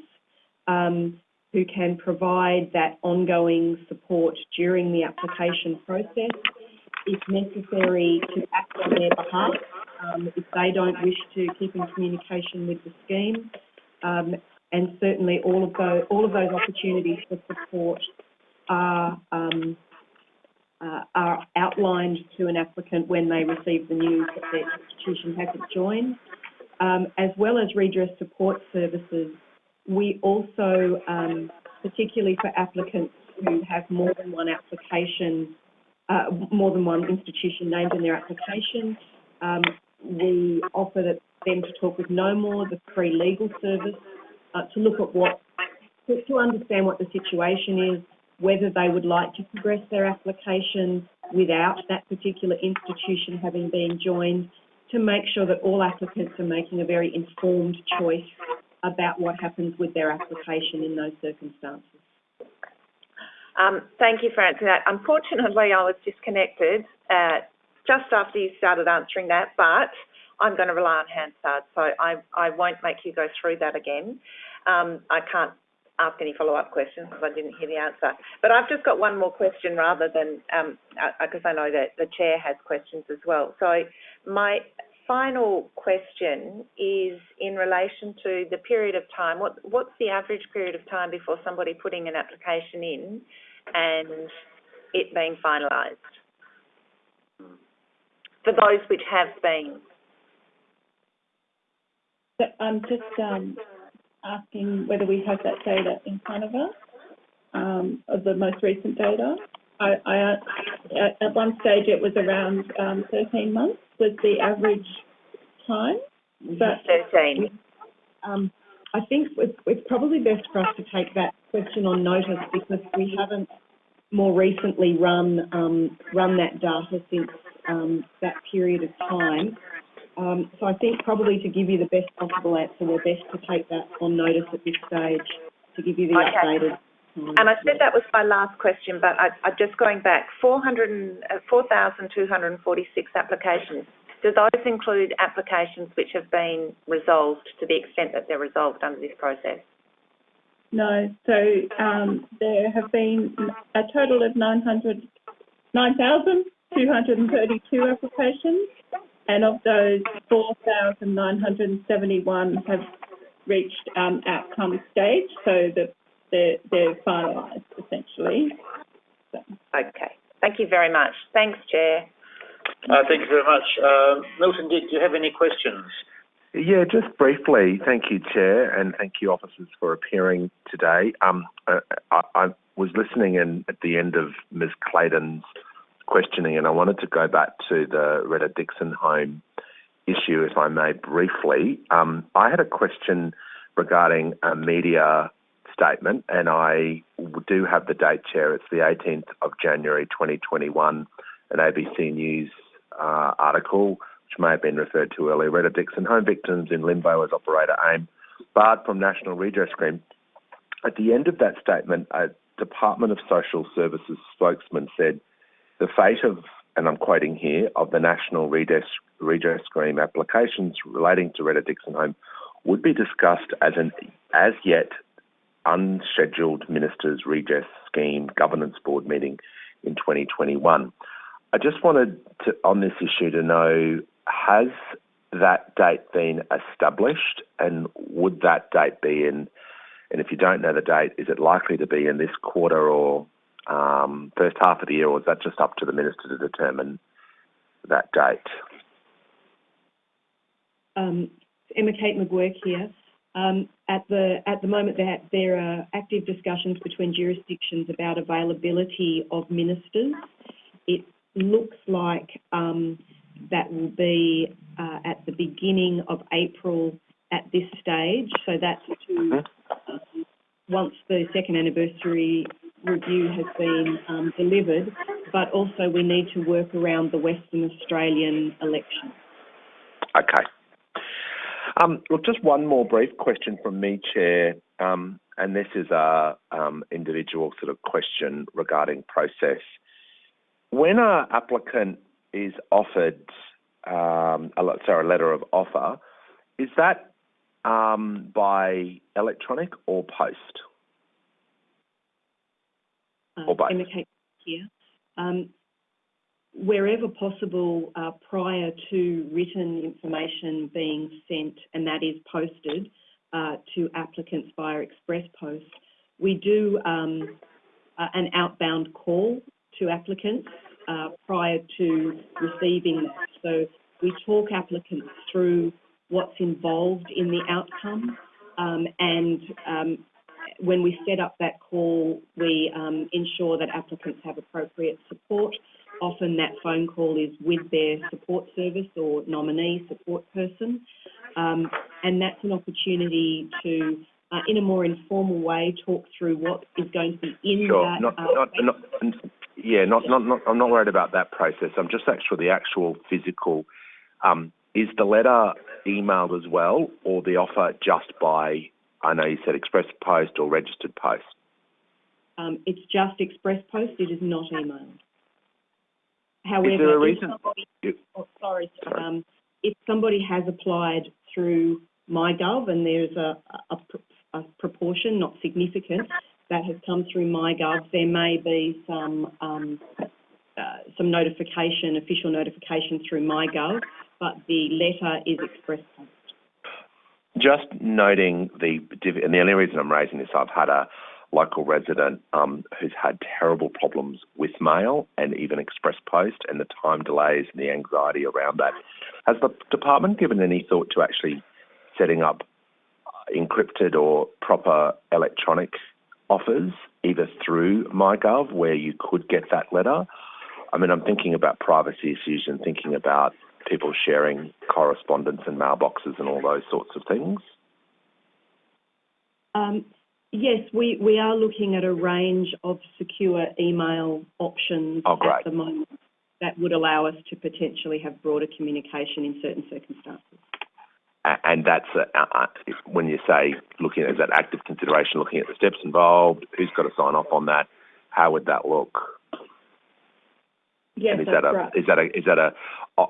um, who can provide that ongoing support during the application process. If necessary, to act on their behalf um, if they don't wish to keep in communication with the scheme. Um, and certainly all of those, all of those opportunities for support are, um, uh, are outlined to an applicant when they receive the news that their institution hasn't joined. Um, as well as redress support services, we also, um, particularly for applicants who have more than one application, uh, more than one institution named in their application, um, we offer them to talk with knowmore, the free legal service, uh, to look at what, to, to understand what the situation is, whether they would like to progress their application without that particular institution having been joined, to make sure that all applicants are making a very informed choice about what happens with their application in those circumstances. Um, thank you for answering that. Unfortunately, I was disconnected uh, just after you started answering that, but I'm going to rely on Hansard, so I, I won't make you go through that again. Um, I can't ask any follow-up questions because I didn't hear the answer. But I've just got one more question rather than, because um, uh, I know that the chair has questions as well. So my final question is in relation to the period of time. What, what's the average period of time before somebody putting an application in and it being finalised? For those which have been. I'm just um, asking whether we have that data in front of us, um, of the most recent data. I, I, at one stage it was around um, 13 months was the average time. But 13. Um, I think it's, it's probably best for us to take that question on notice because we haven't more recently run um, run that data since um, that period of time. Um, so I think probably to give you the best possible answer, we're best to take that on notice at this stage to give you the okay. updated. And I said that was my last question, but I, am just going back. 4,246 uh, applications. Do those include applications which have been resolved to the extent that they're resolved under this process? No. So um, there have been a total of 900, 9,232 applications, and of those, 4,971 have reached um, outcome stage, so the, they're, they're finalised essentially. So. Okay. Thank you very much. Thanks, Chair. Uh, thank you very much. Uh, Milton, did you have any questions? Yeah, just briefly, thank you, Chair, and thank you, officers, for appearing today. Um, I, I, was listening in at the end of Ms. Claydon's questioning, and I wanted to go back to the Retta Dixon home issue, if I may, briefly. Um, I had a question regarding a media statement, and I do have the date, Chair. It's the 18th of January 2021, an ABC News uh, article, which may have been referred to earlier. Retta Dixon, home victims in limbo as operator AIM, barred from National Redress Scheme. At the end of that statement, a Department of Social Services spokesman said, the fate of and I'm quoting here, of the National Redress, Redress Scheme applications relating to Retta Dixon Home would be discussed as an as yet unscheduled Ministers Redress Scheme Governance Board meeting in 2021. I just wanted to, on this issue, to know has that date been established, and would that date be in? And if you don't know the date, is it likely to be in this quarter or um, first half of the year, or is that just up to the minister to determine that date? Um, Emma Kate McGuirk here. Um, at the at the moment, there, there are active discussions between jurisdictions about availability of ministers. It looks like um, that will be uh, at the beginning of April at this stage. So that's to uh, once the second anniversary review has been um, delivered, but also we need to work around the Western Australian election. Okay. Um, look, just one more brief question from me, Chair, um, and this is a um, individual sort of question regarding process. When an applicant is offered, um, a, sorry, a letter of offer, is that um, by electronic or post? Uh, Or both. Emma Kate here. Wherever possible, uh, prior to written information being sent, and that is posted uh, to applicants via express post, we do um, uh, an outbound call to applicants uh, prior to receiving that. So we talk applicants through what's involved in the outcome, um, and um, when we set up that call, we um, ensure that applicants have appropriate support. Often that phone call is with their support service or nominee support person. Um, and that's an opportunity to, uh, in a more informal way, talk through what is going to be in Sure. that. Not, uh, not, not, yeah, not, not, not, I'm not worried about that process. I'm just actually the actual physical. Um, is the letter emailed as well, or the offer just by? I know you said express post or registered post. um, it's just express post, it is not emailed. However, Is there a if somebody- oh, sorry, Sorry. um, if somebody has applied through MyGov and there's a, a, a proportion, not significant, that has come through MyGov, there may be some um, uh, some notification, official notification through MyGov, but the letter is express post. Just noting the, and the only reason I'm raising this, I've had a local resident um, who's had terrible problems with mail and even express post and the time delays and the anxiety around that. Has the department given any thought to actually setting up encrypted or proper electronic offers, either through MyGov, where you could get that letter? I mean, I'm thinking about privacy issues and thinking about people sharing correspondence and mailboxes and all those sorts of things. Um, yes, we, we are looking at a range of secure email options Oh, at the moment that would allow us to potentially have broader communication in certain circumstances. And that's a, uh, when you say looking at is that active consideration, looking at the steps involved, who's got to sign off on that, how would that look? Yes, and is that's that a right. is that a is that a, a,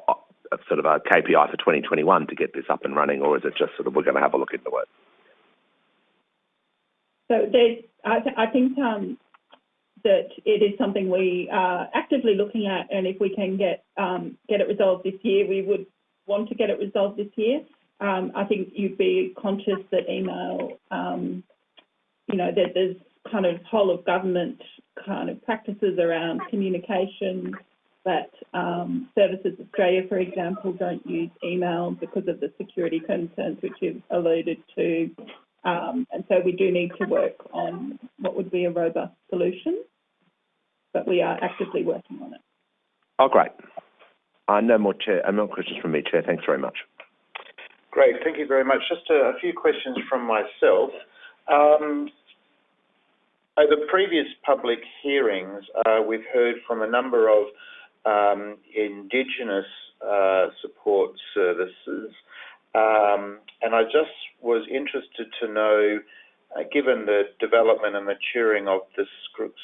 a sort of a KPI for 2021 to get this up and running, or is it just sort of we're going to have a look into it? So there's, I, th- I think um, that it is something we are actively looking at, and if we can get um, get it resolved this year, we would want to get it resolved this year. Um, I think you'd be conscious that email, um, you know, that there's kind of whole of government kind of practices around communication that um, Services Australia, for example, don't use email because of the security concerns which you've alluded to. Um, and so we do need to work on what would be a robust solution, but we are actively working on it. Oh, great. Uh, no more chair. Uh, no more questions from me, chair. Thanks very much. Great, thank you very much. Just a, a few questions from myself. Um, over previous public hearings, uh, we've heard from a number of um, Indigenous uh, support services, and I just was interested to know, uh, given the development and maturing of this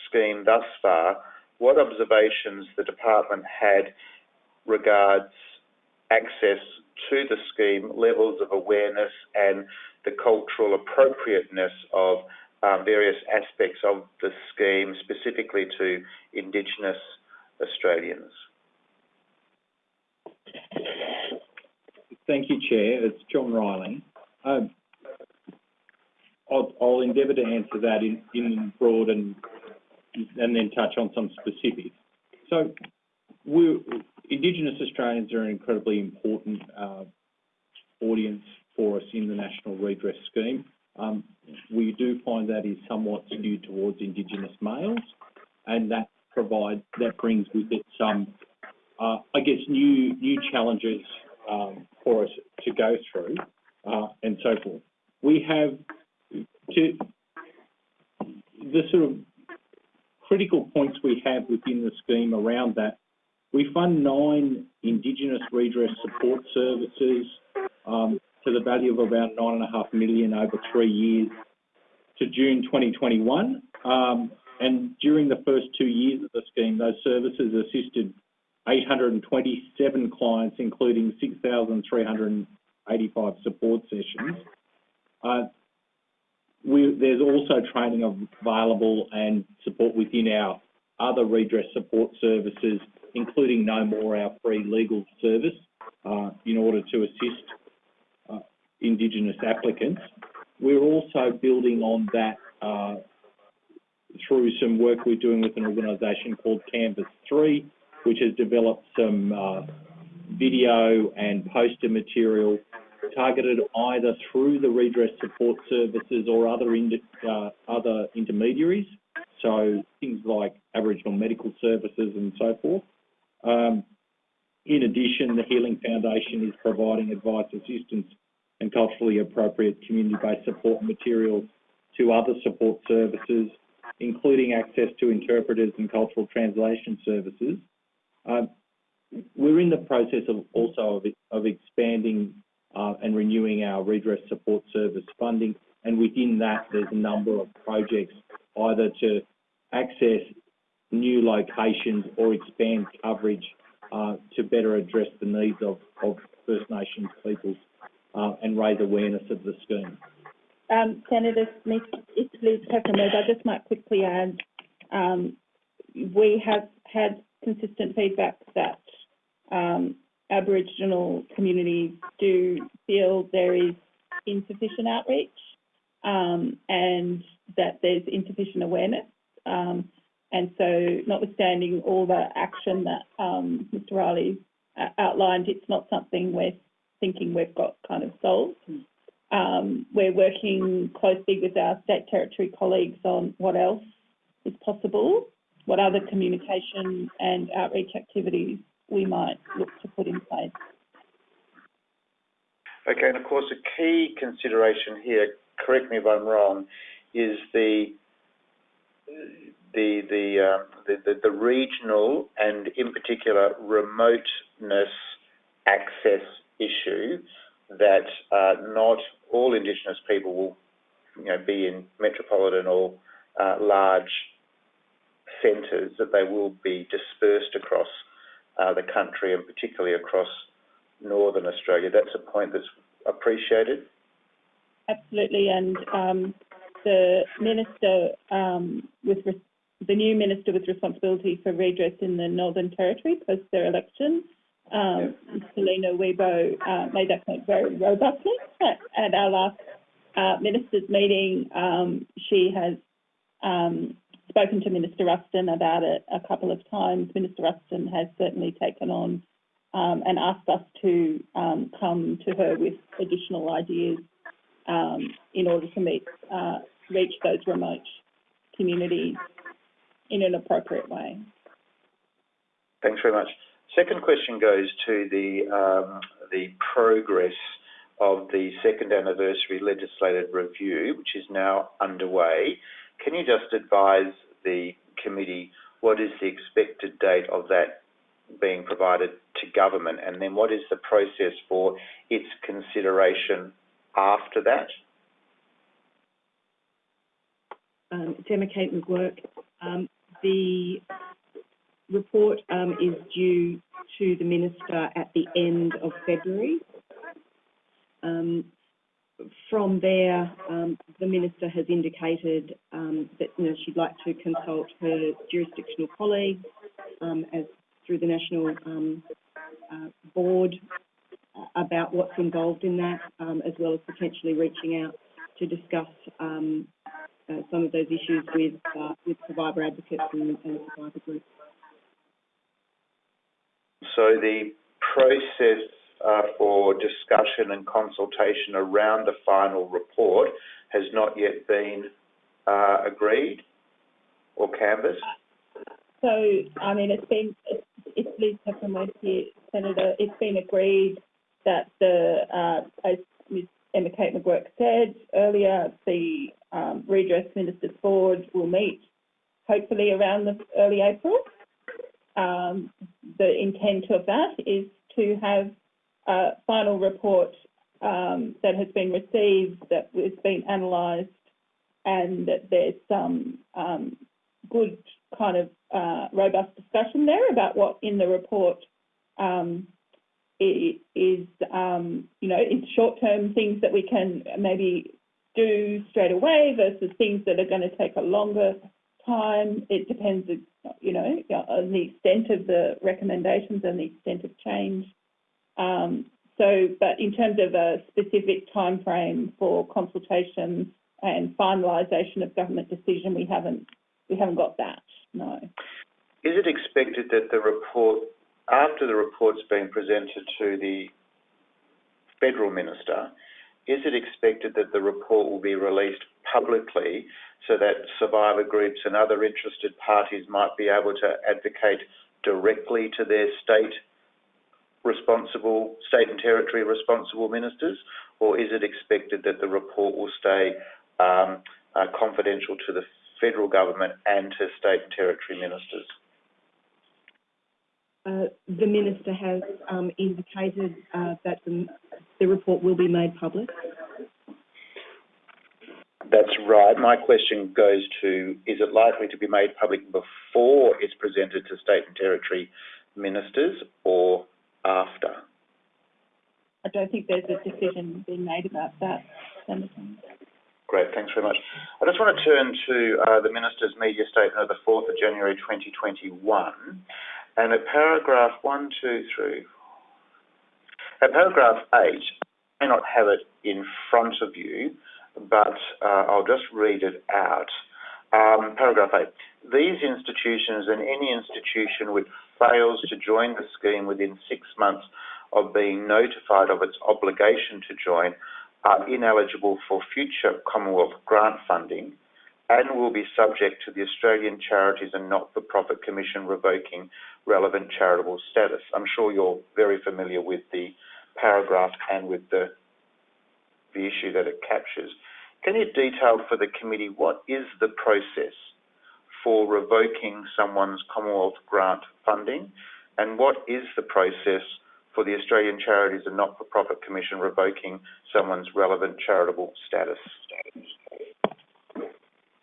scheme thus far, what observations the department had regards access to the scheme, levels of awareness and the cultural appropriateness of um, various aspects of the scheme, specifically to Indigenous Australians. Thank you, Chair. It's John Riley. Um, I'll, endeavour to answer that in, broad and and then touch on some specifics. So, Indigenous Australians are an incredibly important uh, audience for us in the National Redress Scheme. Um, we do find that is somewhat skewed towards Indigenous males, and that provides that brings with it some, uh, I guess, new new challenges um, for us to go through, uh, and so forth. We have to the sort of critical points we have within the scheme around that. We fund nine Indigenous redress support services um, to the value of about nine and a half million over three years to June 2021. Um, and during the first two years of the scheme, those services assisted 827 clients, including 6,385 support sessions. Uh, we, there's also training available and support within our other redress support services, including knowmore, our free legal service, uh, in order to assist uh, Indigenous applicants. We're also building on that uh, through some work we're doing with an organisation called Canvas 3, which has developed some uh, video and poster material targeted either through the redress support services or other, uh, other intermediaries, so things like Aboriginal medical services and so forth. Um, in addition, the Healing Foundation is providing advice, assistance and culturally appropriate community-based support materials to other support services, including access to interpreters and cultural translation services. Um, we're in the process of also of, expanding uh, and renewing our redress support service funding. And within that, there's a number of projects either to access new locations or expand coverage uh, to better address the needs of, First Nations peoples uh, and raise awareness of the scheme. Um, Senator Smith, it's Liz. I just might quickly add, um, we have had consistent feedback that um, Aboriginal communities do feel there is insufficient outreach um, and that there's insufficient awareness. Um, and so, notwithstanding all the action that um, Mr. Riley uh, outlined, it's not something we're thinking we've got kind of solved. Um, we're working closely with our state territory colleagues on what else is possible, what other communication and outreach activities we might look to put in place. Okay, and of course, a key consideration here, correct me if I'm wrong, is the the the, uh, the, the, the regional and in particular remoteness access issue that uh, not all Indigenous people will you know, be in metropolitan or uh, large centres, that they will be dispersed across uh, the country and particularly across northern Australia. That's a point that's appreciated. Absolutely, and um, the minister um, with the new minister with responsibility for redress in the Northern Territory post their election, um, Selena Uibo, uh, made that point very robustly at, at our last uh, ministers' meeting. Um, she has um, spoken to Minister Ruston about it a couple of times. Minister Ruston has certainly taken on um, and asked us to um, come to her with additional ideas um, in order to meet, uh, reach those remote communities in an appropriate way. Thanks very much. Second question goes to the um, the progress of the second anniversary legislative review, which is now underway. Can you just advise the committee what is the expected date of that being provided to government, and then what is the process for its consideration after that? Um, Emma Kate McGuirk. Um, the report um, is due to the minister at the end of February. Um, from there, um, the minister has indicated um, that you know she'd like to consult her jurisdictional colleagues um, as through the national um, uh, board uh, about what's involved in that, um, as well as potentially reaching out to discuss um, uh, some of those issues with uh, with survivor advocates and, and survivor groups. So the process for discussion and consultation around the final report has not yet been uh, agreed or canvassed? So, I mean, it's been, it's, it's Liz Hefren-Webb here, Senator, it's been agreed that the, uh, as Ms Emma Kate McGuirk said earlier, the um, redress ministers board will meet hopefully around the early April. Um, the intent of that is to have a final report um, that has been received, that has been analysed, and that there's some um, good kind of uh, robust discussion there about what in the report um, is, um, you know, is short-term things that we can maybe do straight away versus things that are going to take a longer time. It depends, you know, on the extent of the recommendations and the extent of change. Um, so, but in terms of a specific time frame for consultations and finalisation of government decision, we haven't we haven't got that. No. Is it expected that the report, after the report's been presented to the federal minister, is it expected that the report will be released publicly so that survivor groups and other interested parties might be able to advocate directly to their state responsible, state and territory responsible ministers, or is it expected that the report will stay um, uh, confidential to the federal government and to state and territory ministers? Uh, the minister has um, indicated uh, that the, the report will be made public. That's right. My question goes to, is it likely to be made public before it's presented to state and territory ministers or after? I don't think there's a decision being made about that, Senator. Great, thanks very much. I just want to turn to uh, the Minister's media statement of the 4th of January 2021. And at paragraph 1, 2, 3, at paragraph 8, I may not have it in front of you, but uh, I'll just read it out. Um, paragraph 8. These institutions and any institution which fails to join the scheme within six months of being notified of its obligation to join are ineligible for future Commonwealth grant funding and will be subject to the Australian Charities and Not-for-Profit Commission revoking relevant charitable status. I'm sure you're very familiar with the paragraph and with the, the issue that it captures. Can you detail for the committee what is the process for revoking someone's Commonwealth grant funding and what is the process for the Australian Charities and Not-for-Profit Commission revoking someone's relevant charitable status.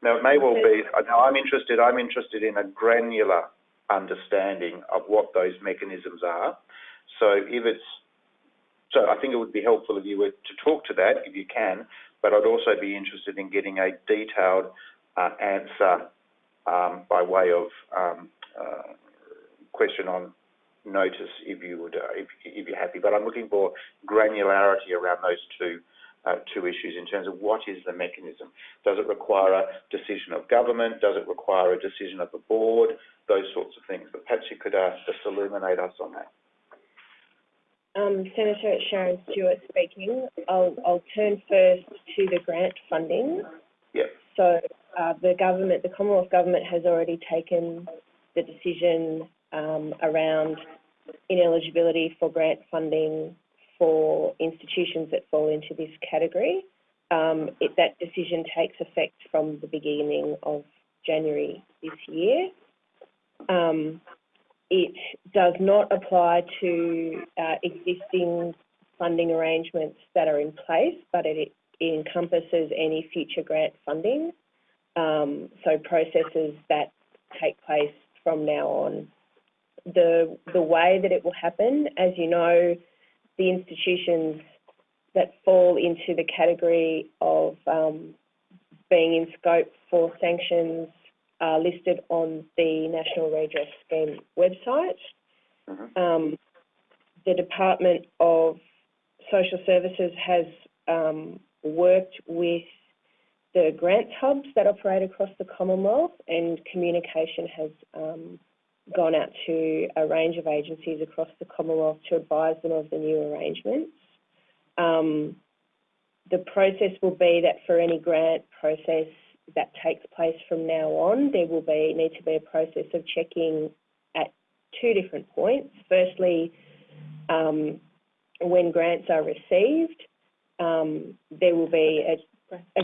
Now, it may well be, now I'm interested, I'm interested in a granular understanding of what those mechanisms are. So if it's, so I think it would be helpful if you were to talk to that, if you can, but I'd also be interested in getting a detailed uh, answer by way of um, uh, question on notice if you would, uh, if, if, you're happy. But I'm looking for granularity around those two uh, two issues in terms of what is the mechanism. Does it require a decision of government? Does it require a decision of the board? Those sorts of things. But perhaps you could uh, just illuminate us on that. Um, Senator Sharon Stewart speaking. I'll, I'll turn first to the grant funding. Yep. Uh, the government, the Commonwealth Government has already taken the decision um, around ineligibility for grant funding for institutions that fall into this category. Um, it, that decision takes effect from the beginning of January this year. Um, it does not apply to uh, existing funding arrangements that are in place, but it, it encompasses any future grant funding. Um, so processes that take place from now on the the way that it will happen. As you know, the institutions that fall into the category of um, being in scope for sanctions are listed on the National Redress Scheme website. Um, the Department of Social Services has um, worked with the grants hubs that operate across the Commonwealth, and communication has um, gone out to a range of agencies across the Commonwealth to advise them of the new arrangements. Um, the process will be that for any grant process that takes place from now on, there will be need to be a process of checking at two different points. Firstly, um, when grants are received, um, there will be a, a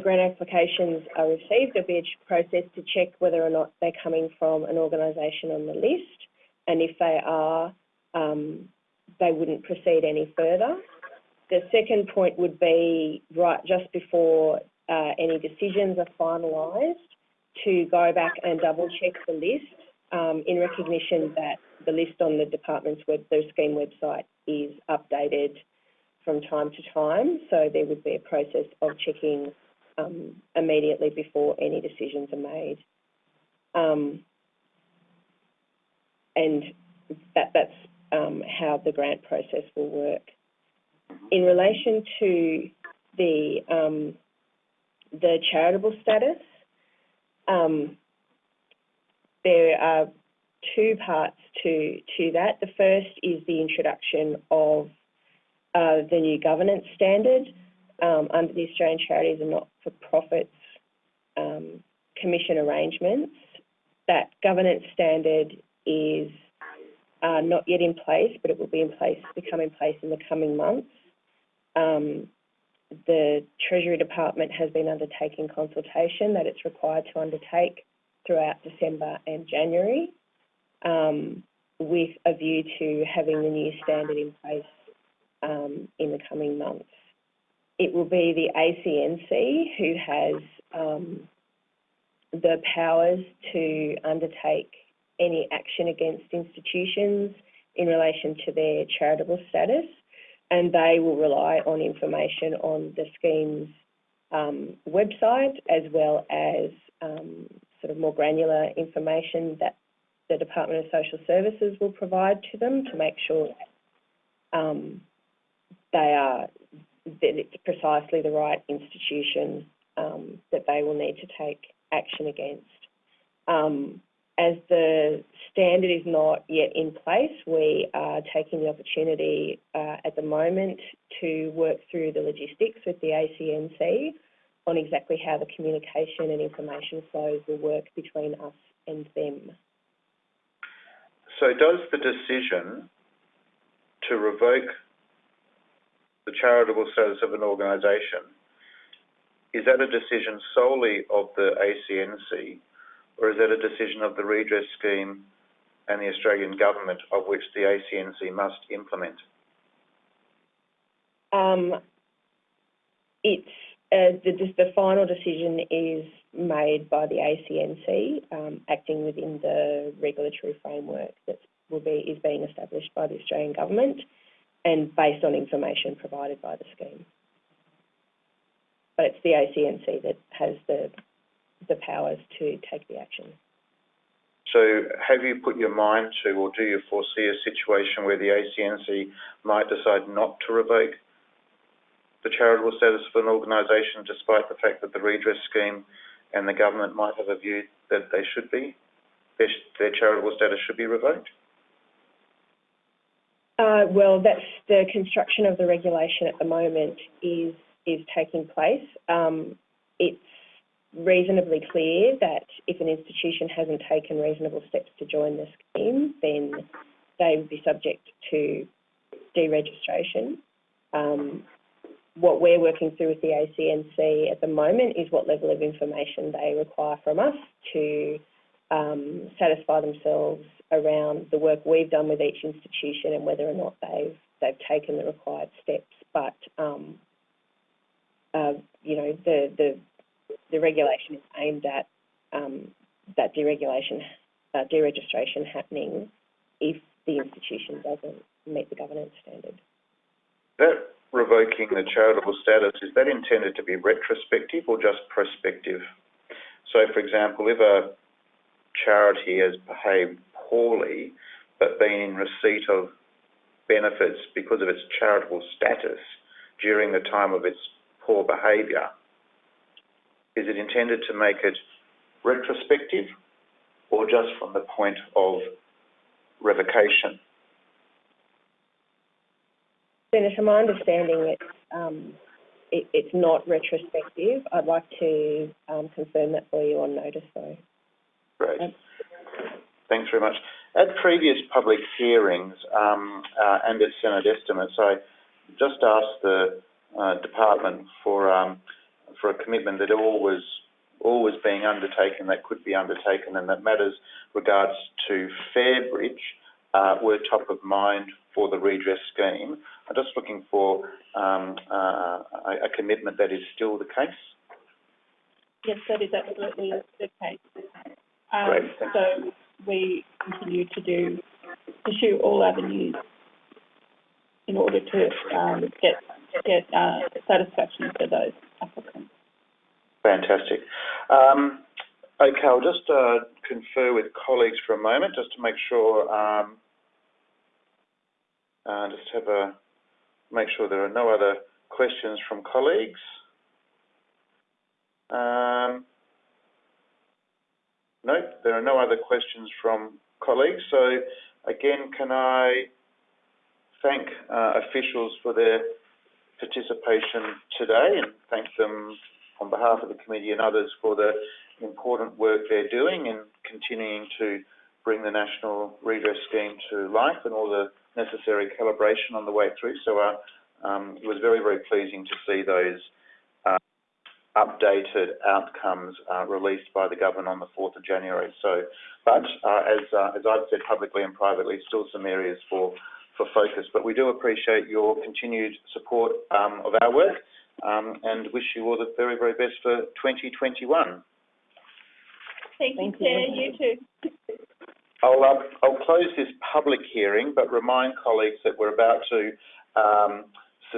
grant applications are received. There'll be a process to check whether or not they're coming from an organisation on the list, and if they are, um, they wouldn't proceed any further. The second point would be right just before uh, any decisions are finalised to go back and double check the list um, in recognition that the list on the department's web, the scheme website is updated from time to time. So there would be a process of checking um, immediately before any decisions are made. Um, and that, that's um, how the grant process will work. In relation to the um, the charitable status, um, there are two parts to to that. The first is the introduction of uh, the new governance standard um, under the Australian Charities and Not-for-Profits um, Commission arrangements. That governance standard is uh, not yet in place, but it will be in place, become in place in the coming months. Um, the Treasury Department has been undertaking consultation that it's required to undertake throughout December and January um, with a view to having the new standard in place um, in the coming months. It will be the ACNC who has um, the powers to undertake any action against institutions in relation to their charitable status, and they will rely on information on the scheme's um, website as well as um, sort of more granular information that the Department of Social Services will provide to them to make sure that um, they are that it's precisely the right institution um, that they will need to take action against. Um, as the standard is not yet in place, we are taking the opportunity uh, at the moment to work through the logistics with the ACNC on exactly how the communication and information flows will work between us and them. So does the decision to revoke the charitable status of an organisation, is that a decision solely of the ACNC or is that a decision of the redress scheme and the Australian government of which the ACNC must implement? Um, it's uh, the, final decision is made by the ACNC, um, acting within the regulatory framework that will be is being established by the Australian government and based on information provided by the scheme. But it's the ACNC that has the the powers to take the action. So have you put your mind to or do you foresee a situation where the ACNC might decide not to revoke the charitable status of an organisation despite the fact that the redress scheme and the government might have a view that they should be, their, their charitable status should be revoked? Uh, well, that's the construction of the regulation at the moment is is taking place. Um, it's reasonably clear that if an institution hasn't taken reasonable steps to join the scheme, then they would be subject to deregistration. Um, what we're working through with the ACNC at the moment is what level of information they require from us to um, satisfy themselves around the work we've done with each institution and whether or not they've they've taken the required steps. But um, uh, you know, the, the the regulation is aimed at um, that deregulation, uh, deregistration happening if the institution doesn't meet the governance standard. That revoking the charitable status is that intended to be retrospective or just prospective? So, for example, if a charity has behaved poorly but been in receipt of benefits because of its charitable status during the time of its poor behaviour, is it intended to make it retrospective or just from the point of revocation? Senator, my understanding it's, um, it, it's not retrospective. I'd like to um, confirm that for you on notice, though. Great. Thanks very much. At previous public hearings um, uh, and at Senate estimates, I just asked the uh, department for um, for a commitment that all was all was being undertaken that could be undertaken, and that matters regards to Fairbridge uh, were top of mind for the redress scheme. I'm just looking for um, uh, a, a commitment that is still the case. Yes, that is absolutely the case. Um, Great, so we continue to do, pursue all avenues in order to, um, get, get, uh, satisfaction for those applicants. Fantastic. Um, okay, I'll just uh, confer with colleagues for a moment just to make sure, um, uh, just have a, make sure there are no other questions from colleagues. Um, no, there are no other questions from colleagues. So again, can I thank uh, officials for their participation today and thank them on behalf of the committee and others for the important work they're doing in continuing to bring the National Redress Scheme to life and all the necessary calibration on the way through. So uh, um, it was very, very pleasing to see those updated outcomes uh, released by the government on the 4th of January. So, but uh, as, uh, as I've said publicly and privately, still some areas for, for focus. But we do appreciate your continued support um, of our work um, and wish you all the very, very best for 2021. Thank you, Thank you. Chair, you too. I'll, uh, I'll close this public hearing, but remind colleagues that we're about to um,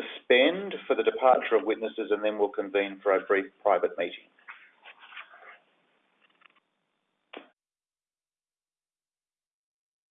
suspend for the departure of witnesses and then we'll convene for a brief private meeting.